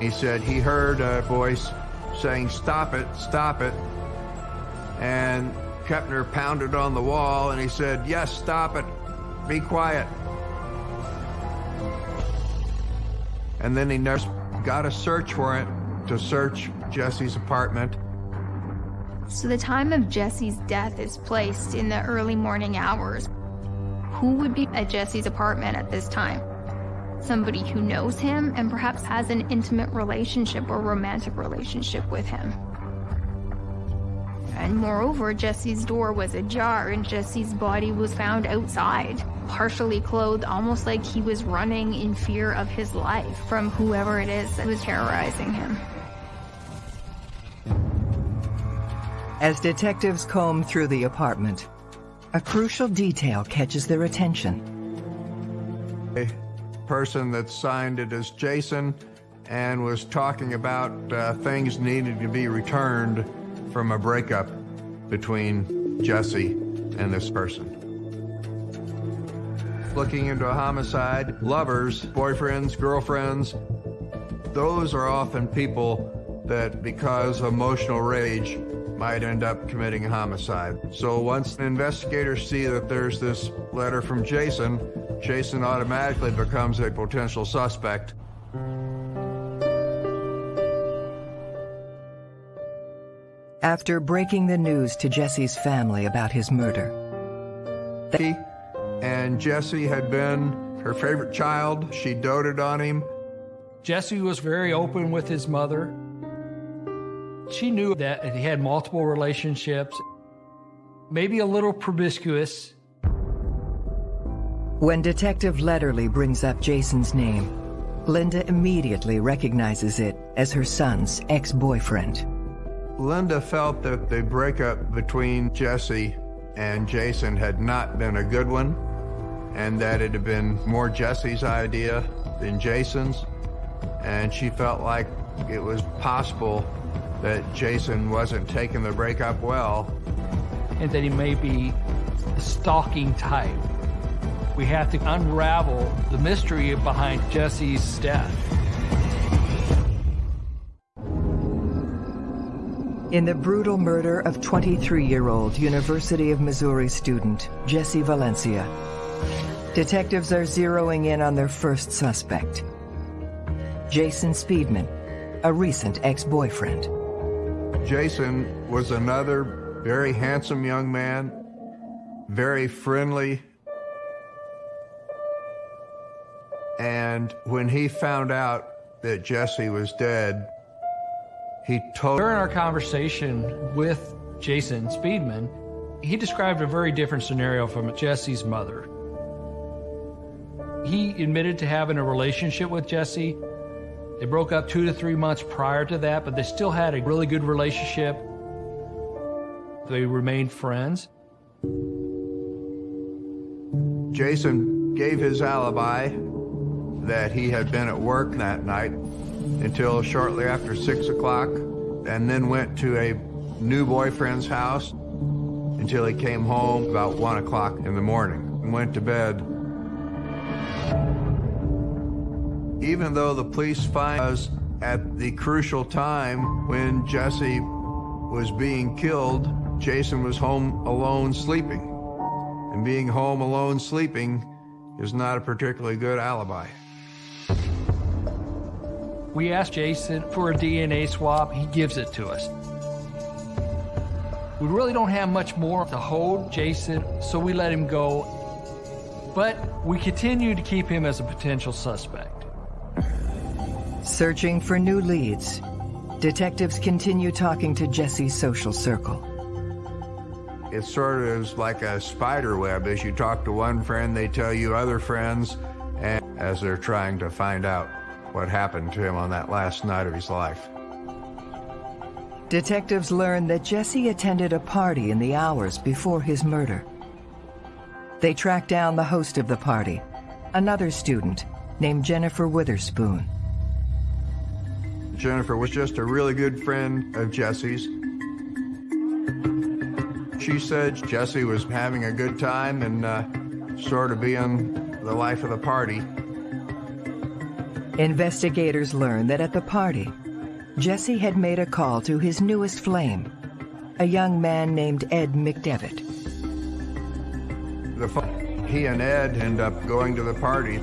S12: He said he heard a voice saying, stop it, stop it. And Kempner pounded on the wall and he said, yes, stop it, be quiet. And then he got a search warrant to search Jesse's apartment.
S13: So the time of Jesse's death is placed in the early morning hours. Who would be at Jesse's apartment at this time? Somebody who knows him and perhaps has an intimate relationship or romantic relationship with him. And moreover, Jesse's door was ajar and Jesse's body was found outside, partially clothed, almost like he was running in fear of his life from whoever it is that was terrorizing him.
S3: As detectives comb through the apartment, a crucial detail catches their attention.
S12: A person that signed it as Jason and was talking about uh, things needed to be returned from a breakup between Jesse and this person. Looking into a homicide, lovers, boyfriends, girlfriends, those are often people that because of emotional rage might end up committing a homicide. So once investigators see that there's this letter from Jason, Jason automatically becomes a potential suspect.
S3: After breaking the news to Jesse's family about his murder,
S12: and Jesse had been her favorite child. She doted on him.
S14: Jesse was very open with his mother. She knew that he had multiple relationships, maybe a little promiscuous.
S3: When Detective Letterly brings up Jason's name, Linda immediately recognizes it as her son's ex-boyfriend.
S12: Linda felt that the breakup between Jesse and Jason had not been a good one, and that it had been more Jesse's idea than Jason's, and she felt like it was possible that Jason wasn't taking the breakup well.
S14: And that he may be a stalking type. We have to unravel the mystery behind Jesse's death.
S3: In the brutal murder of 23-year-old University of Missouri student Jesse Valencia, detectives are zeroing in on their first suspect, Jason Speedman, a recent ex-boyfriend.
S12: Jason was another very handsome young man, very friendly, and when he found out that Jesse was dead, he told...
S14: During our conversation with Jason Speedman, he described a very different scenario from Jesse's mother. He admitted to having a relationship with Jesse. They broke up two to three months prior to that, but they still had a really good relationship. They remained friends.
S12: Jason gave his alibi that he had been at work that night until shortly after 6 o'clock, and then went to a new boyfriend's house until he came home about 1 o'clock in the morning and went to bed. Even though the police find us at the crucial time when Jesse was being killed, Jason was home alone sleeping. And being home alone sleeping is not a particularly good alibi.
S14: We asked Jason for a DNA swab. He gives it to us. We really don't have much more to hold Jason, so we let him go. But we continue to keep him as a potential suspect.
S3: Searching for new leads, detectives continue talking to Jesse's social circle.
S12: It sort of is like a spider web. As you talk to one friend, they tell you other friends, and as they're trying to find out what happened to him on that last night of his life.
S3: Detectives learn that Jesse attended a party in the hours before his murder. They track down the host of the party, another student named Jennifer Witherspoon.
S12: Jennifer was just a really good friend of Jesse's. She said Jesse was having a good time and uh, sort of being the life of the party.
S3: Investigators learn that at the party, Jesse had made a call to his newest flame, a young man named Ed McDevitt.
S12: The he and Ed end up going to the party.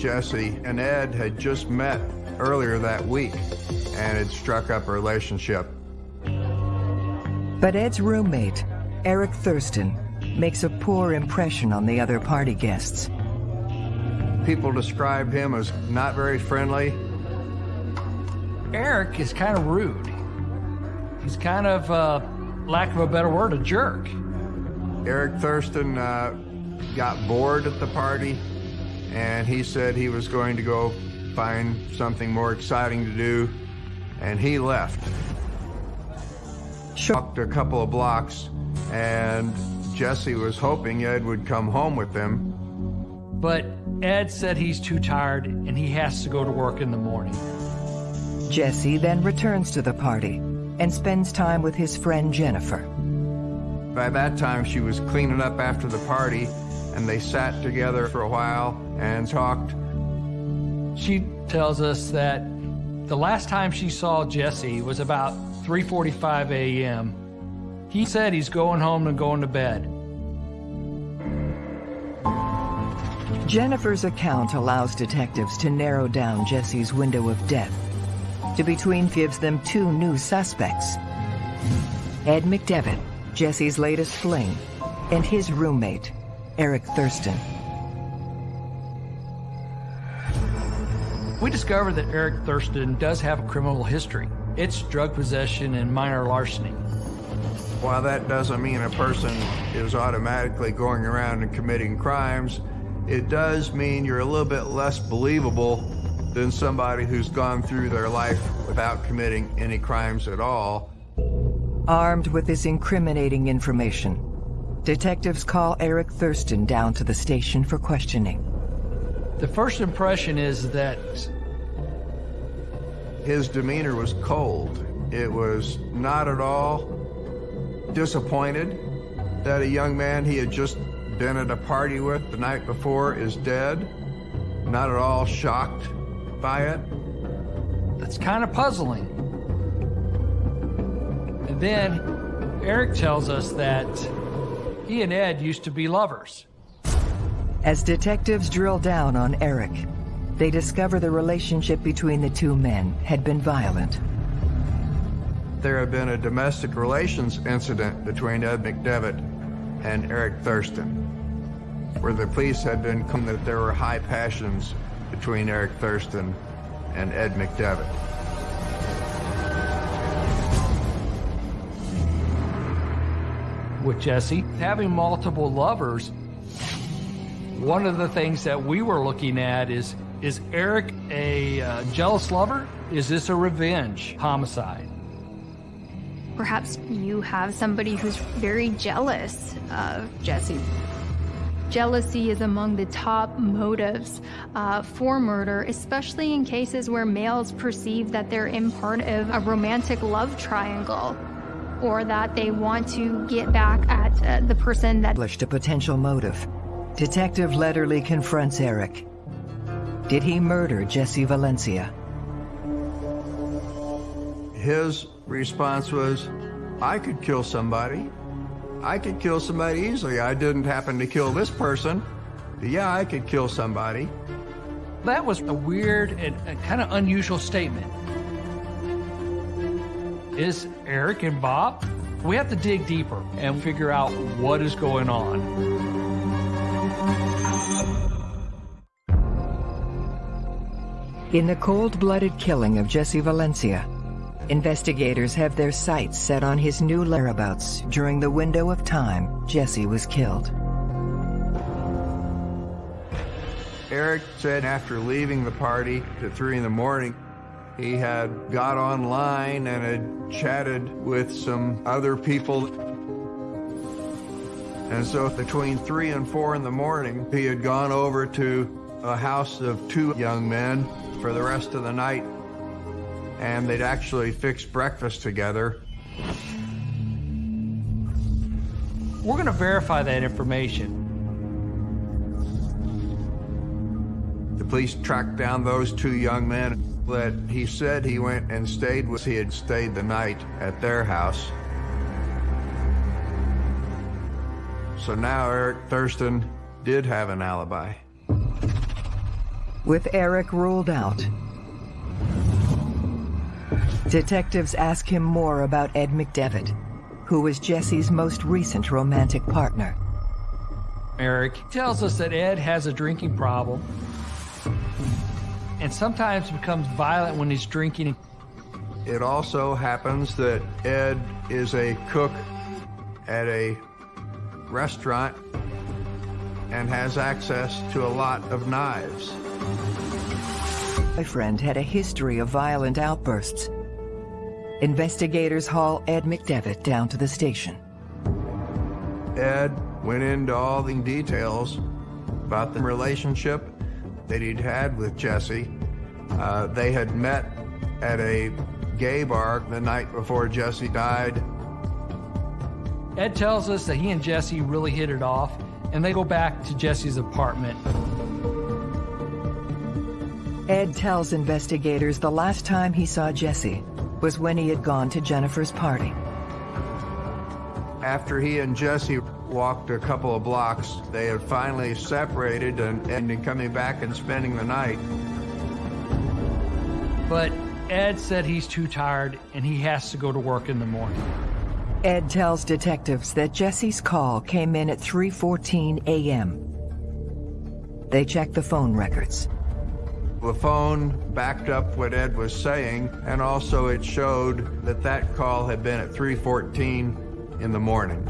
S12: Jesse and Ed had just met earlier that week and had struck up a relationship.
S3: But Ed's roommate, Eric Thurston, makes a poor impression on the other party guests.
S12: People describe him as not very friendly.
S14: Eric is kind of rude. He's kind of, uh, lack of a better word, a jerk.
S12: Eric Thurston uh, got bored at the party, and he said he was going to go find something more exciting to do, and he left. Walked a couple of blocks, and Jesse was hoping Ed would come home with them.
S14: But Ed said he's too tired and he has to go to work in the morning.
S3: Jesse then returns to the party and spends time with his friend Jennifer.
S12: By that time, she was cleaning up after the party, and they sat together for a while and talked.
S14: She tells us that the last time she saw Jesse was about 3.45 a.m. He said he's going home and going to bed.
S3: Jennifer's account allows detectives to narrow down Jesse's window of death. To between gives them two new suspects. Ed McDevitt, Jesse's latest fling, and his roommate, Eric Thurston.
S14: We discovered that Eric Thurston does have a criminal history. It's drug possession and minor larceny.
S12: While that doesn't mean a person is automatically going around and committing crimes, it does mean you're a little bit less believable than somebody who's gone through their life without committing any crimes at all.
S3: Armed with this incriminating information, detectives call Eric Thurston down to the station for questioning.
S14: The first impression is that
S12: his demeanor was cold. It was not at all disappointed that a young man he had just been at a party with the night before is dead. Not at all shocked by it.
S14: That's kind of puzzling. And then Eric tells us that he and Ed used to be lovers.
S3: As detectives drill down on Eric, they discover the relationship between the two men had been violent.
S12: There had been a domestic relations incident between Ed McDevitt and Eric Thurston, where the police had been come that there were high passions between Eric Thurston and Ed McDevitt.
S14: With Jesse, having multiple lovers, one of the things that we were looking at is, is Eric a uh, jealous lover? Is this a revenge homicide?
S13: Perhaps you have somebody who's very jealous of Jesse. Jealousy is among the top motives uh, for murder, especially in cases where males perceive that they're in part of a romantic love triangle or that they want to get back at uh, the person that
S3: established a potential motive. Detective Letterly confronts Eric. Did he murder Jesse Valencia?
S12: His response was, I could kill somebody. I could kill somebody easily. I didn't happen to kill this person. Yeah, I could kill somebody.
S14: That was a weird and, and kind of unusual statement. Is Eric and Bob? We have to dig deeper and figure out what is going on.
S3: In the cold-blooded killing of Jesse Valencia, investigators have their sights set on his new whereabouts during the window of time Jesse was killed.
S12: Eric said after leaving the party at 3 in the morning, he had got online and had chatted with some other people. And so between 3 and 4 in the morning, he had gone over to a house of two young men for the rest of the night. And they'd actually fixed breakfast together.
S14: We're going to verify that information.
S12: The police tracked down those two young men that he said he went and stayed with. He had stayed the night at their house. So now Eric Thurston did have an alibi.
S3: With Eric ruled out, detectives ask him more about Ed McDevitt, who was Jesse's most recent romantic partner.
S14: Eric tells us that Ed has a drinking problem and sometimes becomes violent when he's drinking.
S12: It also happens that Ed is a cook at a restaurant and has access to a lot of knives.
S3: My friend had a history of violent outbursts. Investigators haul Ed McDevitt down to the station.
S12: Ed went into all the details about the relationship that he'd had with Jesse. Uh, they had met at a gay bar the night before Jesse died.
S14: Ed tells us that he and Jesse really hit it off, and they go back to Jesse's apartment.
S3: Ed tells investigators the last time he saw Jesse was when he had gone to Jennifer's party.
S12: After he and Jesse walked a couple of blocks, they had finally separated and, and coming back and spending the night.
S14: But Ed said he's too tired and he has to go to work in the morning.
S3: Ed tells detectives that Jesse's call came in at 3.14 a.m. They check the phone records.
S12: The phone backed up what Ed was saying, and also it showed that that call had been at 3.14 in the morning.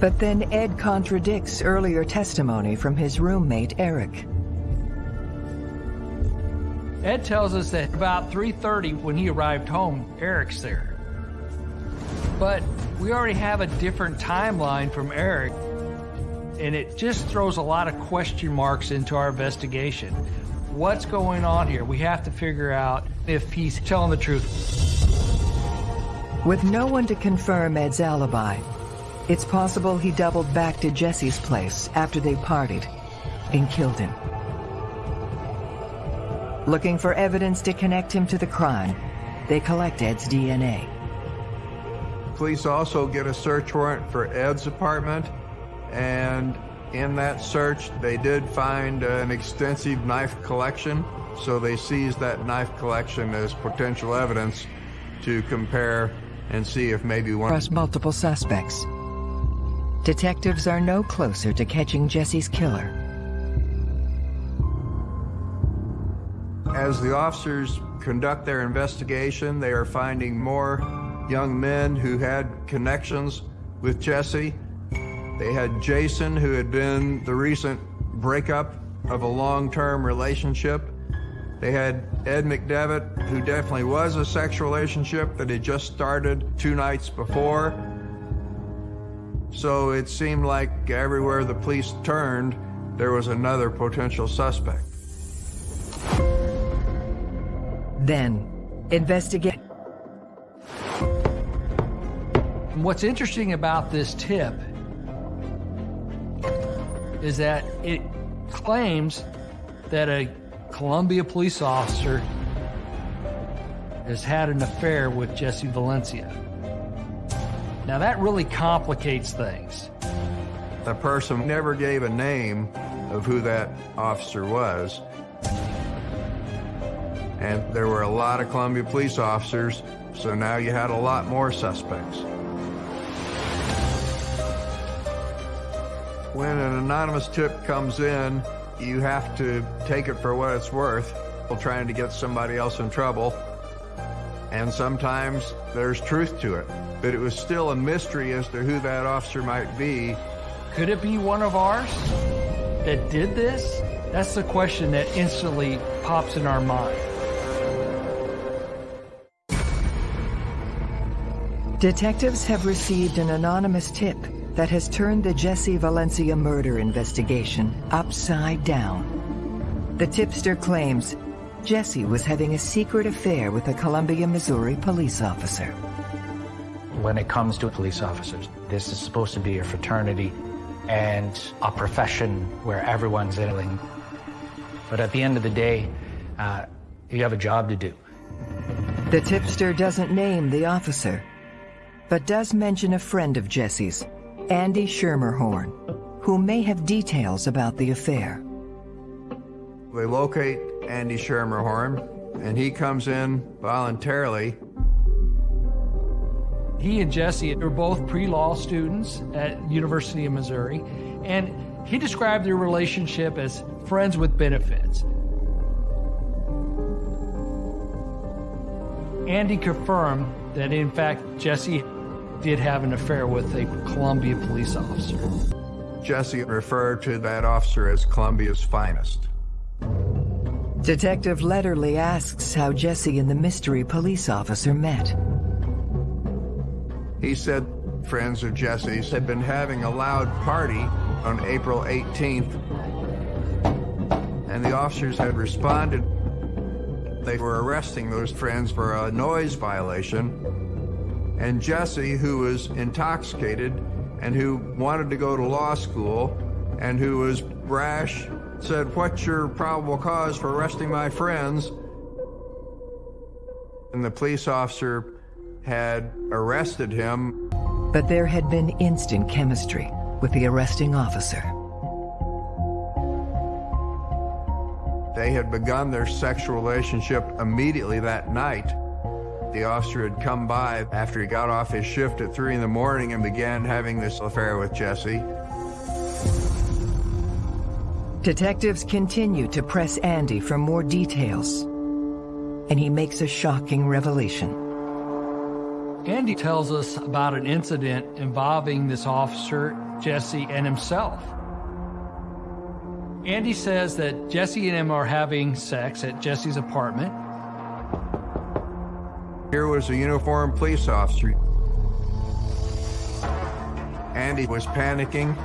S3: But then Ed contradicts earlier testimony from his roommate, Eric.
S14: Ed tells us that about 3.30 when he arrived home, Eric's there. But we already have a different timeline from Eric, and it just throws a lot of question marks into our investigation. What's going on here? We have to figure out if he's telling the truth.
S3: With no one to confirm Ed's alibi, it's possible he doubled back to Jesse's place after they partied and killed him. Looking for evidence to connect him to the crime, they collect Ed's DNA.
S12: Police also get a search warrant for Ed's apartment, and in that search, they did find uh, an extensive knife collection, so they seized that knife collection as potential evidence to compare and see if maybe one...
S3: Across multiple suspects. Detectives are no closer to catching Jesse's killer.
S12: As the officers conduct their investigation, they are finding more young men who had connections with Jesse. They had Jason, who had been the recent breakup of a long-term relationship. They had Ed McDevitt, who definitely was a sexual relationship that had just started two nights before. So it seemed like everywhere the police turned, there was another potential suspect.
S3: Then, investigate.
S14: What's interesting about this tip is that it claims that a Columbia police officer has had an affair with Jesse Valencia. Now that really complicates things.
S12: The person never gave a name of who that officer was. And there were a lot of Columbia police officers, so now you had a lot more suspects. When an anonymous tip comes in, you have to take it for what it's worth, while trying to get somebody else in trouble. And sometimes there's truth to it. But it was still a mystery as to who that officer might be.
S14: Could it be one of ours that did this? That's the question that instantly pops in our mind.
S3: Detectives have received an anonymous tip that has turned the Jesse Valencia murder investigation upside down. The tipster claims Jesse was having a secret affair with a Columbia, Missouri police officer.
S5: When it comes to police officers, this is supposed to be a fraternity and a profession where everyone's in. But at the end of the day, uh, you have a job to do.
S3: The tipster doesn't name the officer, but does mention a friend of Jesse's, Andy Schermerhorn, who may have details about the affair.
S12: They locate Andy Schermerhorn, and he comes in voluntarily.
S14: He and Jesse were both pre-law students at University of Missouri, and he described their relationship as friends with benefits. Andy confirmed that in fact Jesse did have an affair with a Columbia police officer.
S12: Jesse referred to that officer as Columbia's finest.
S3: Detective Letterly asks how Jesse and the mystery police officer met.
S12: He said friends of Jesse's had been having a loud party on April 18th, and the officers had responded. They were arresting those friends for a noise violation, and Jesse, who was intoxicated and who wanted to go to law school and who was brash, said, what's your probable cause for arresting my friends? And the police officer had arrested him.
S3: But there had been instant chemistry with the arresting officer.
S12: They had begun their sexual relationship immediately that night. The officer had come by after he got off his shift at 3 in the morning and began having this affair with Jesse.
S3: Detectives continue to press Andy for more details, and he makes a shocking revelation.
S14: Andy tells us about an incident involving this officer, Jesse, and himself. Andy says that Jesse and him are having sex at Jesse's apartment.
S12: Here was a uniformed police officer. Andy was panicking,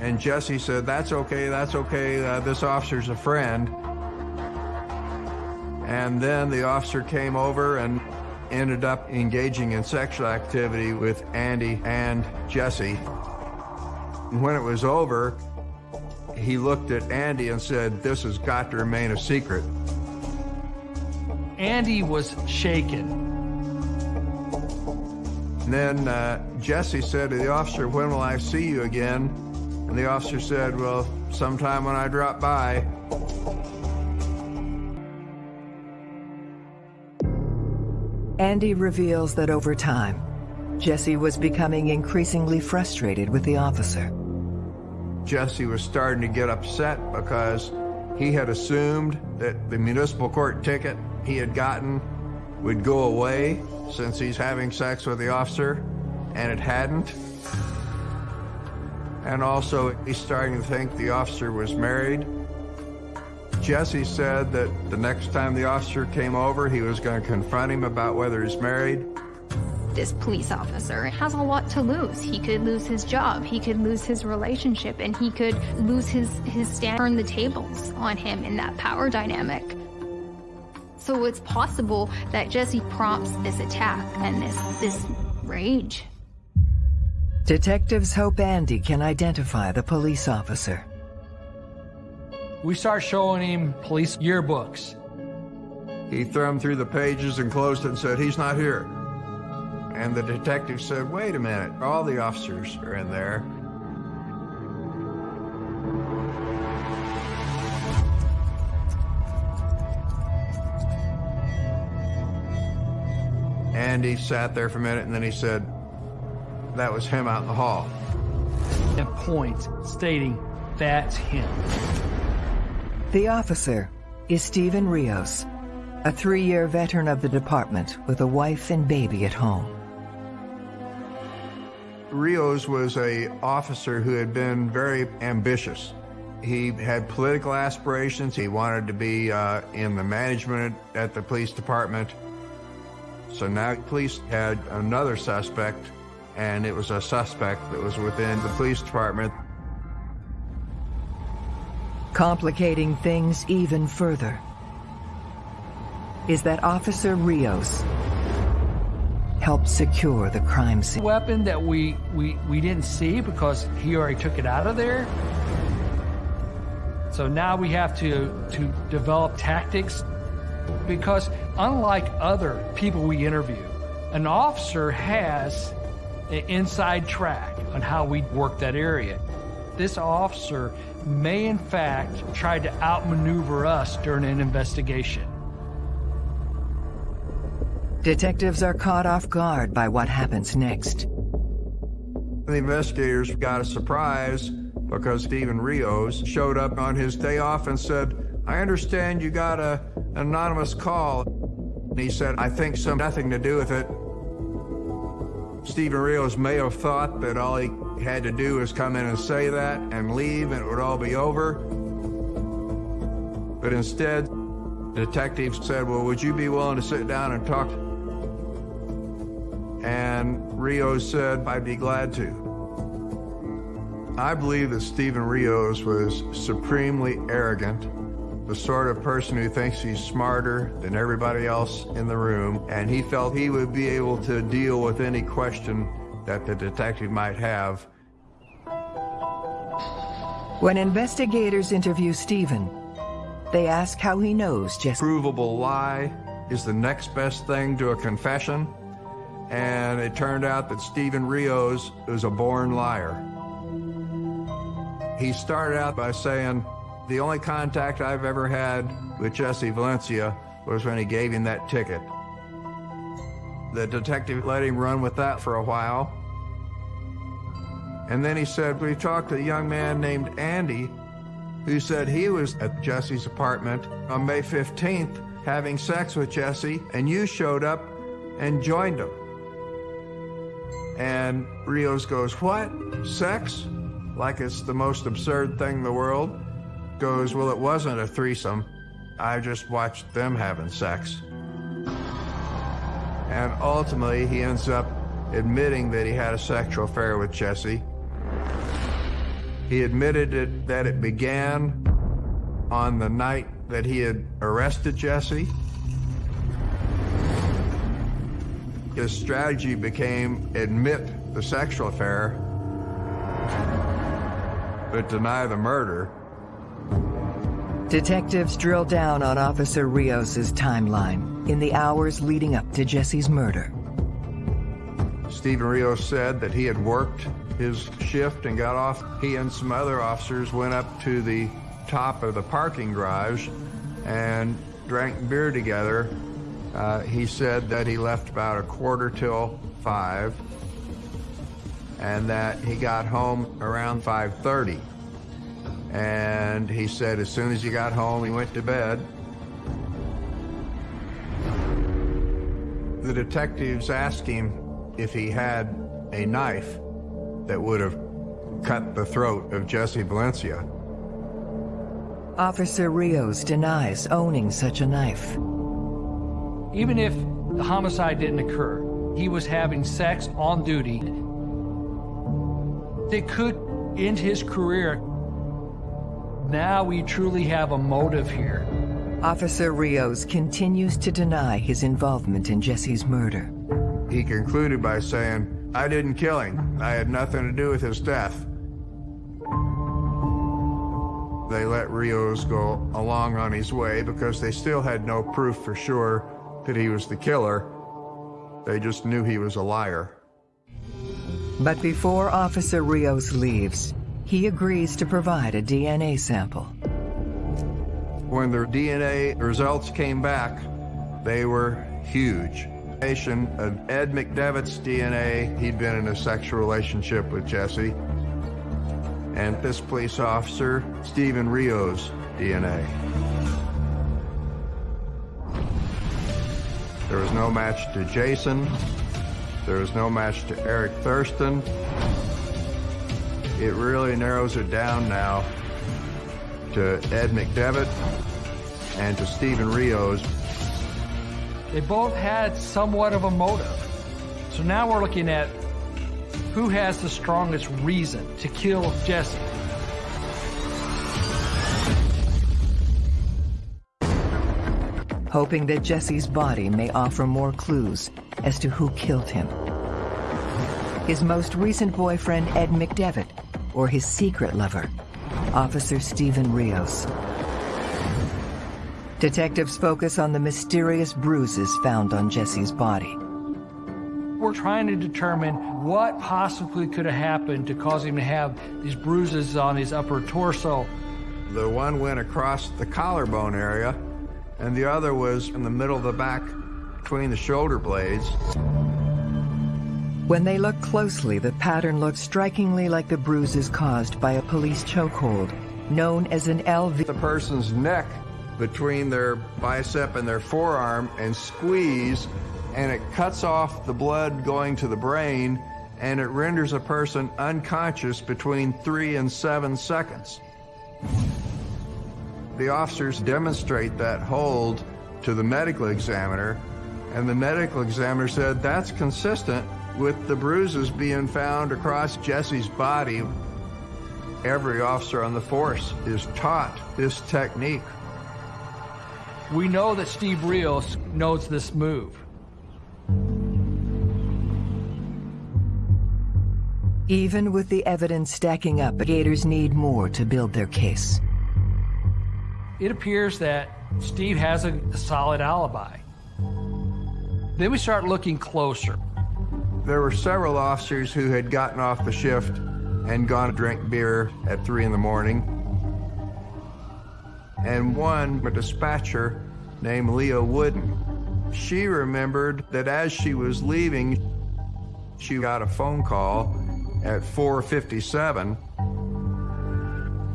S12: and Jesse said, that's okay, that's okay, uh, this officer's a friend. And then the officer came over and ended up engaging in sexual activity with Andy and Jesse. When it was over, he looked at Andy and said, this has got to remain a secret.
S14: Andy was shaken.
S12: And then uh, Jesse said to the officer, when will I see you again? And the officer said, well, sometime when I drop by.
S3: Andy reveals that over time, Jesse was becoming increasingly frustrated with the officer.
S12: Jesse was starting to get upset because he had assumed that the municipal court ticket he had gotten would go away since he's having sex with the officer, and it hadn't. And also, he's starting to think the officer was married. Jesse said that the next time the officer came over, he was going to confront him about whether he's married.
S13: This police officer has a lot to lose. He could lose his job, he could lose his relationship, and he could lose his, his stand, turn the tables on him in that power dynamic. So it's possible that Jesse prompts this attack and this, this rage.
S3: Detectives hope Andy can identify the police officer.
S14: We start showing him police yearbooks.
S12: He thumbed through the pages and closed it and said, he's not here. And the detective said, wait a minute, all the officers are in there. And he sat there for a minute and then he said, that was him out in the hall.
S14: And points stating, that's him.
S3: The officer is Stephen Rios, a three-year veteran of the department with a wife and baby at home.
S12: Rios was a officer who had been very ambitious. He had political aspirations. He wanted to be uh, in the management at the police department. So now police had another suspect, and it was a suspect that was within the police department.
S3: Complicating things even further is that Officer Rios helped secure the crime scene.
S14: Weapon that we, we, we didn't see because he already took it out of there. So now we have to, to develop tactics because unlike other people we interview, an officer has an inside track on how we work that area. This officer may in fact try to outmaneuver us during an investigation.
S3: Detectives are caught off guard by what happens next.
S12: The investigators got a surprise because Stephen Rios showed up on his day off and said, I understand you got a anonymous call. And he said, I think some nothing to do with it. Stephen Rios may have thought that all he had to do was come in and say that and leave and it would all be over. But instead, the detectives said, well, would you be willing to sit down and talk? And Rios said, I'd be glad to. I believe that Stephen Rios was supremely arrogant, the sort of person who thinks he's smarter than everybody else in the room, and he felt he would be able to deal with any question that the detective might have.
S3: When investigators interview Stephen, they ask how he knows Jesse.
S12: Provable lie is the next best thing to a confession, and it turned out that Stephen Rios is a born liar. He started out by saying, the only contact I've ever had with Jesse Valencia was when he gave him that ticket. The detective let him run with that for a while. And then he said, we talked to a young man named Andy who said he was at Jesse's apartment on May 15th having sex with Jesse, and you showed up and joined him. And Rios goes, What? Sex? Like it's the most absurd thing in the world. Goes, Well, it wasn't a threesome. I just watched them having sex. And ultimately, he ends up admitting that he had a sexual affair with Jesse. He admitted it, that it began on the night that he had arrested Jesse. His strategy became admit the sexual affair, but deny the murder.
S3: Detectives drill down on Officer Rios's timeline in the hours leading up to Jesse's murder.
S12: Stephen Rios said that he had worked his shift and got off. He and some other officers went up to the top of the parking garage and drank beer together. Uh, he said that he left about a quarter till five and that he got home around 5.30. And he said as soon as he got home, he went to bed. The detectives asked him if he had a knife that would have cut the throat of Jesse Valencia.
S3: Officer Rios denies owning such a knife.
S14: Even if the homicide didn't occur, he was having sex on duty. It could end his career. Now we truly have a motive here.
S3: Officer Rios continues to deny his involvement in Jesse's murder.
S12: He concluded by saying, I didn't kill him. I had nothing to do with his death. They let Rios go along on his way because they still had no proof for sure that he was the killer. They just knew he was a liar.
S3: But before Officer Rios leaves, he agrees to provide a DNA sample.
S12: When the DNA results came back, they were huge. Of Ed McDevitt's DNA, he'd been in a sexual relationship with Jesse. And this police officer, Stephen Rios' DNA. There was no match to Jason. There was no match to Eric Thurston. It really narrows it down now to Ed McDevitt and to Stephen Rios.
S14: They both had somewhat of a motive. So now we're looking at who has the strongest reason to kill Jesse.
S3: Hoping that Jesse's body may offer more clues as to who killed him. His most recent boyfriend, Ed McDevitt, or his secret lover, Officer Stephen Rios. Detectives focus on the mysterious bruises found on Jesse's body.
S14: We're trying to determine what possibly could have happened to cause him to have these bruises on his upper torso.
S12: The one went across the collarbone area, and the other was in the middle of the back between the shoulder blades.
S3: When they look closely, the pattern looks strikingly like the bruises caused by a police chokehold, known as an LV.
S12: The person's neck between their bicep and their forearm and squeeze, and it cuts off the blood going to the brain, and it renders a person unconscious between three and seven seconds. The officers demonstrate that hold to the medical examiner, and the medical examiner said that's consistent with the bruises being found across Jesse's body. Every officer on the force is taught this technique.
S14: We know that Steve Rios knows this move.
S3: Even with the evidence stacking up, Gators need more to build their case.
S14: It appears that Steve has a, solid alibi. Then we start looking closer.
S12: There were several officers who had gotten off the shift and gone to drink beer at 3 in the morning. And one, a dispatcher named Leah Wooden. She remembered that as she was leaving, she got a phone call at 4.57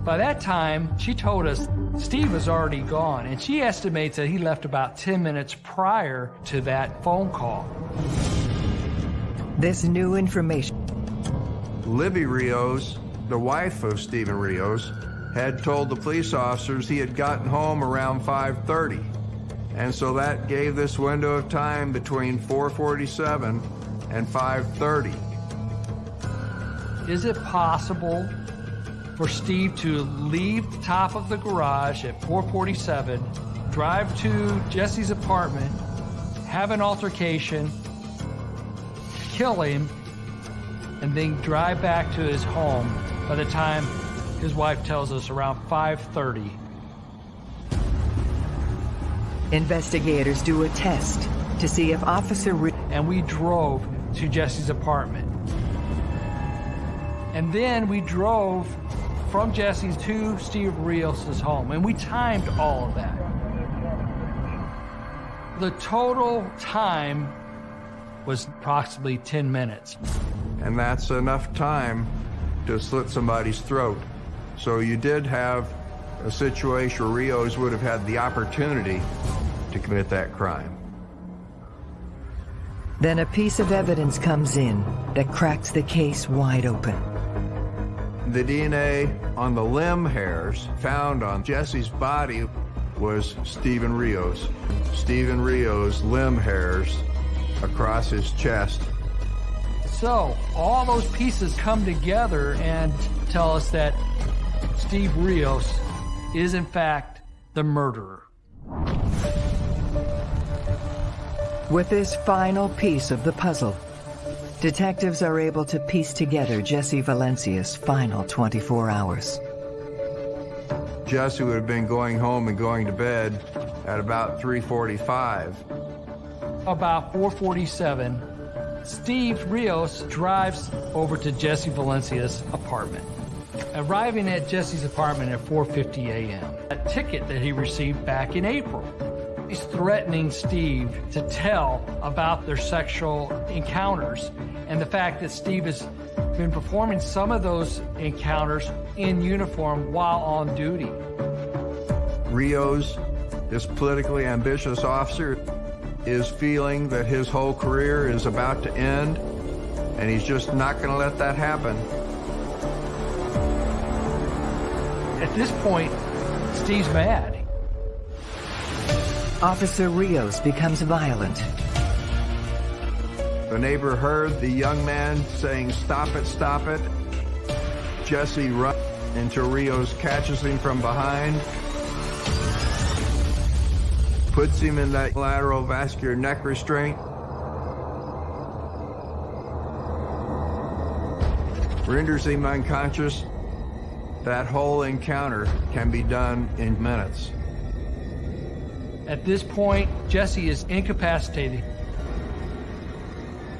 S14: By that time, she told us Steve was already gone, and she estimates that he left about 10 minutes prior to that phone call.
S3: This new information.
S12: Libby Rios, the wife of Stephen Rios, had told the police officers he had gotten home around 5.30. And so that gave this window of time between 4.47 and 5.30.
S14: Is it possible for Steve to leave the top of the garage at 447, drive to Jesse's apartment, have an altercation, kill him, and then drive back to his home by the time his wife tells us around 5.30.
S3: Investigators do a test to see if Officer Re
S14: And we drove to Jesse's apartment. And then we drove from Jesse's to Steve Rios' home, and we timed all of that. The total time was approximately 10 minutes.
S12: And that's enough time to slit somebody's throat. So you did have a situation where Rios would have had the opportunity to commit that crime.
S3: Then a piece of evidence comes in that cracks the case wide open.
S12: The DNA on the limb hairs found on Jesse's body was Stephen Rios. Stephen Rios' limb hairs across his chest.
S14: So all those pieces come together and tell us that Steve Rios is in fact the murderer.
S3: With this final piece of the puzzle, detectives are able to piece together Jesse Valencia's final 24 hours.
S12: Jesse would have been going home and going to bed at about 3.45.
S14: About 447, Steve Rios drives over to Jesse Valencia's apartment. Arriving at Jesse's apartment at 4.50 a.m. A ticket that he received back in April. He's threatening Steve to tell about their sexual encounters and the fact that Steve has been performing some of those encounters in uniform while on duty.
S12: Rios, this politically ambitious officer, is feeling that his whole career is about to end, and he's just not going to let that happen.
S14: At this point, Steve's mad.
S3: Officer Rios becomes violent.
S12: The neighbor heard the young man saying, stop it, stop it. Jesse runs into Rios catches him from behind, puts him in that lateral vascular neck restraint, renders him unconscious. That whole encounter can be done in minutes.
S14: At this point, Jesse is incapacitated.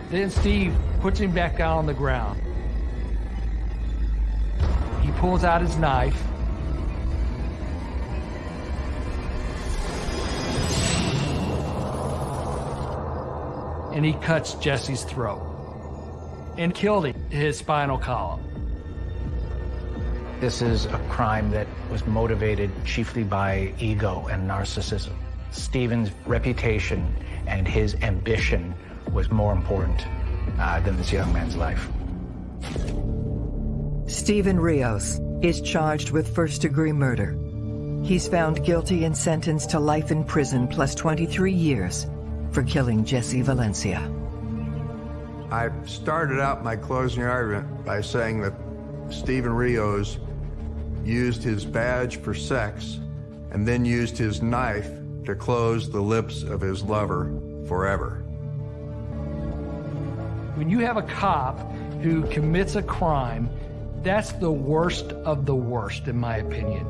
S14: Then Steve puts him back down on the ground. He pulls out his knife. And he cuts Jesse's throat and killed him, his spinal column.
S5: This is a crime that was motivated chiefly by ego and narcissism. Stephen's reputation and his ambition was more important uh, than this young man's life.
S3: Stephen Rios is charged with first-degree murder. He's found guilty and sentenced to life in prison plus 23 years for killing Jesse Valencia.
S12: I started out my closing argument by saying that Stephen Rios used his badge for sex and then used his knife to close the lips of his lover forever.
S14: When you have a cop who commits a crime, that's the worst of the worst, in my opinion.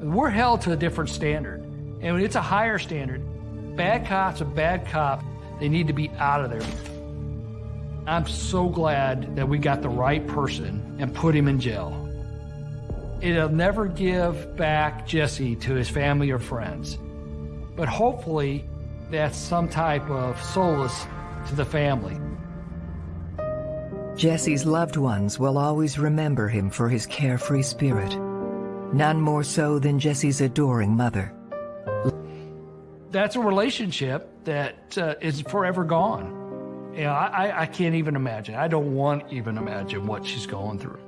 S14: We're held to a different standard, and it's a higher standard. Bad cops are bad cops. They need to be out of there. I'm so glad that we got the right person and put him in jail. It'll never give back Jesse to his family or friends, but hopefully that's some type of solace to the family.
S3: Jesse's loved ones will always remember him for his carefree spirit. None more so than Jesse's adoring mother.
S14: That's a relationship that uh, is forever gone. You know, I, I can't even imagine. I don't want to even imagine what she's going through.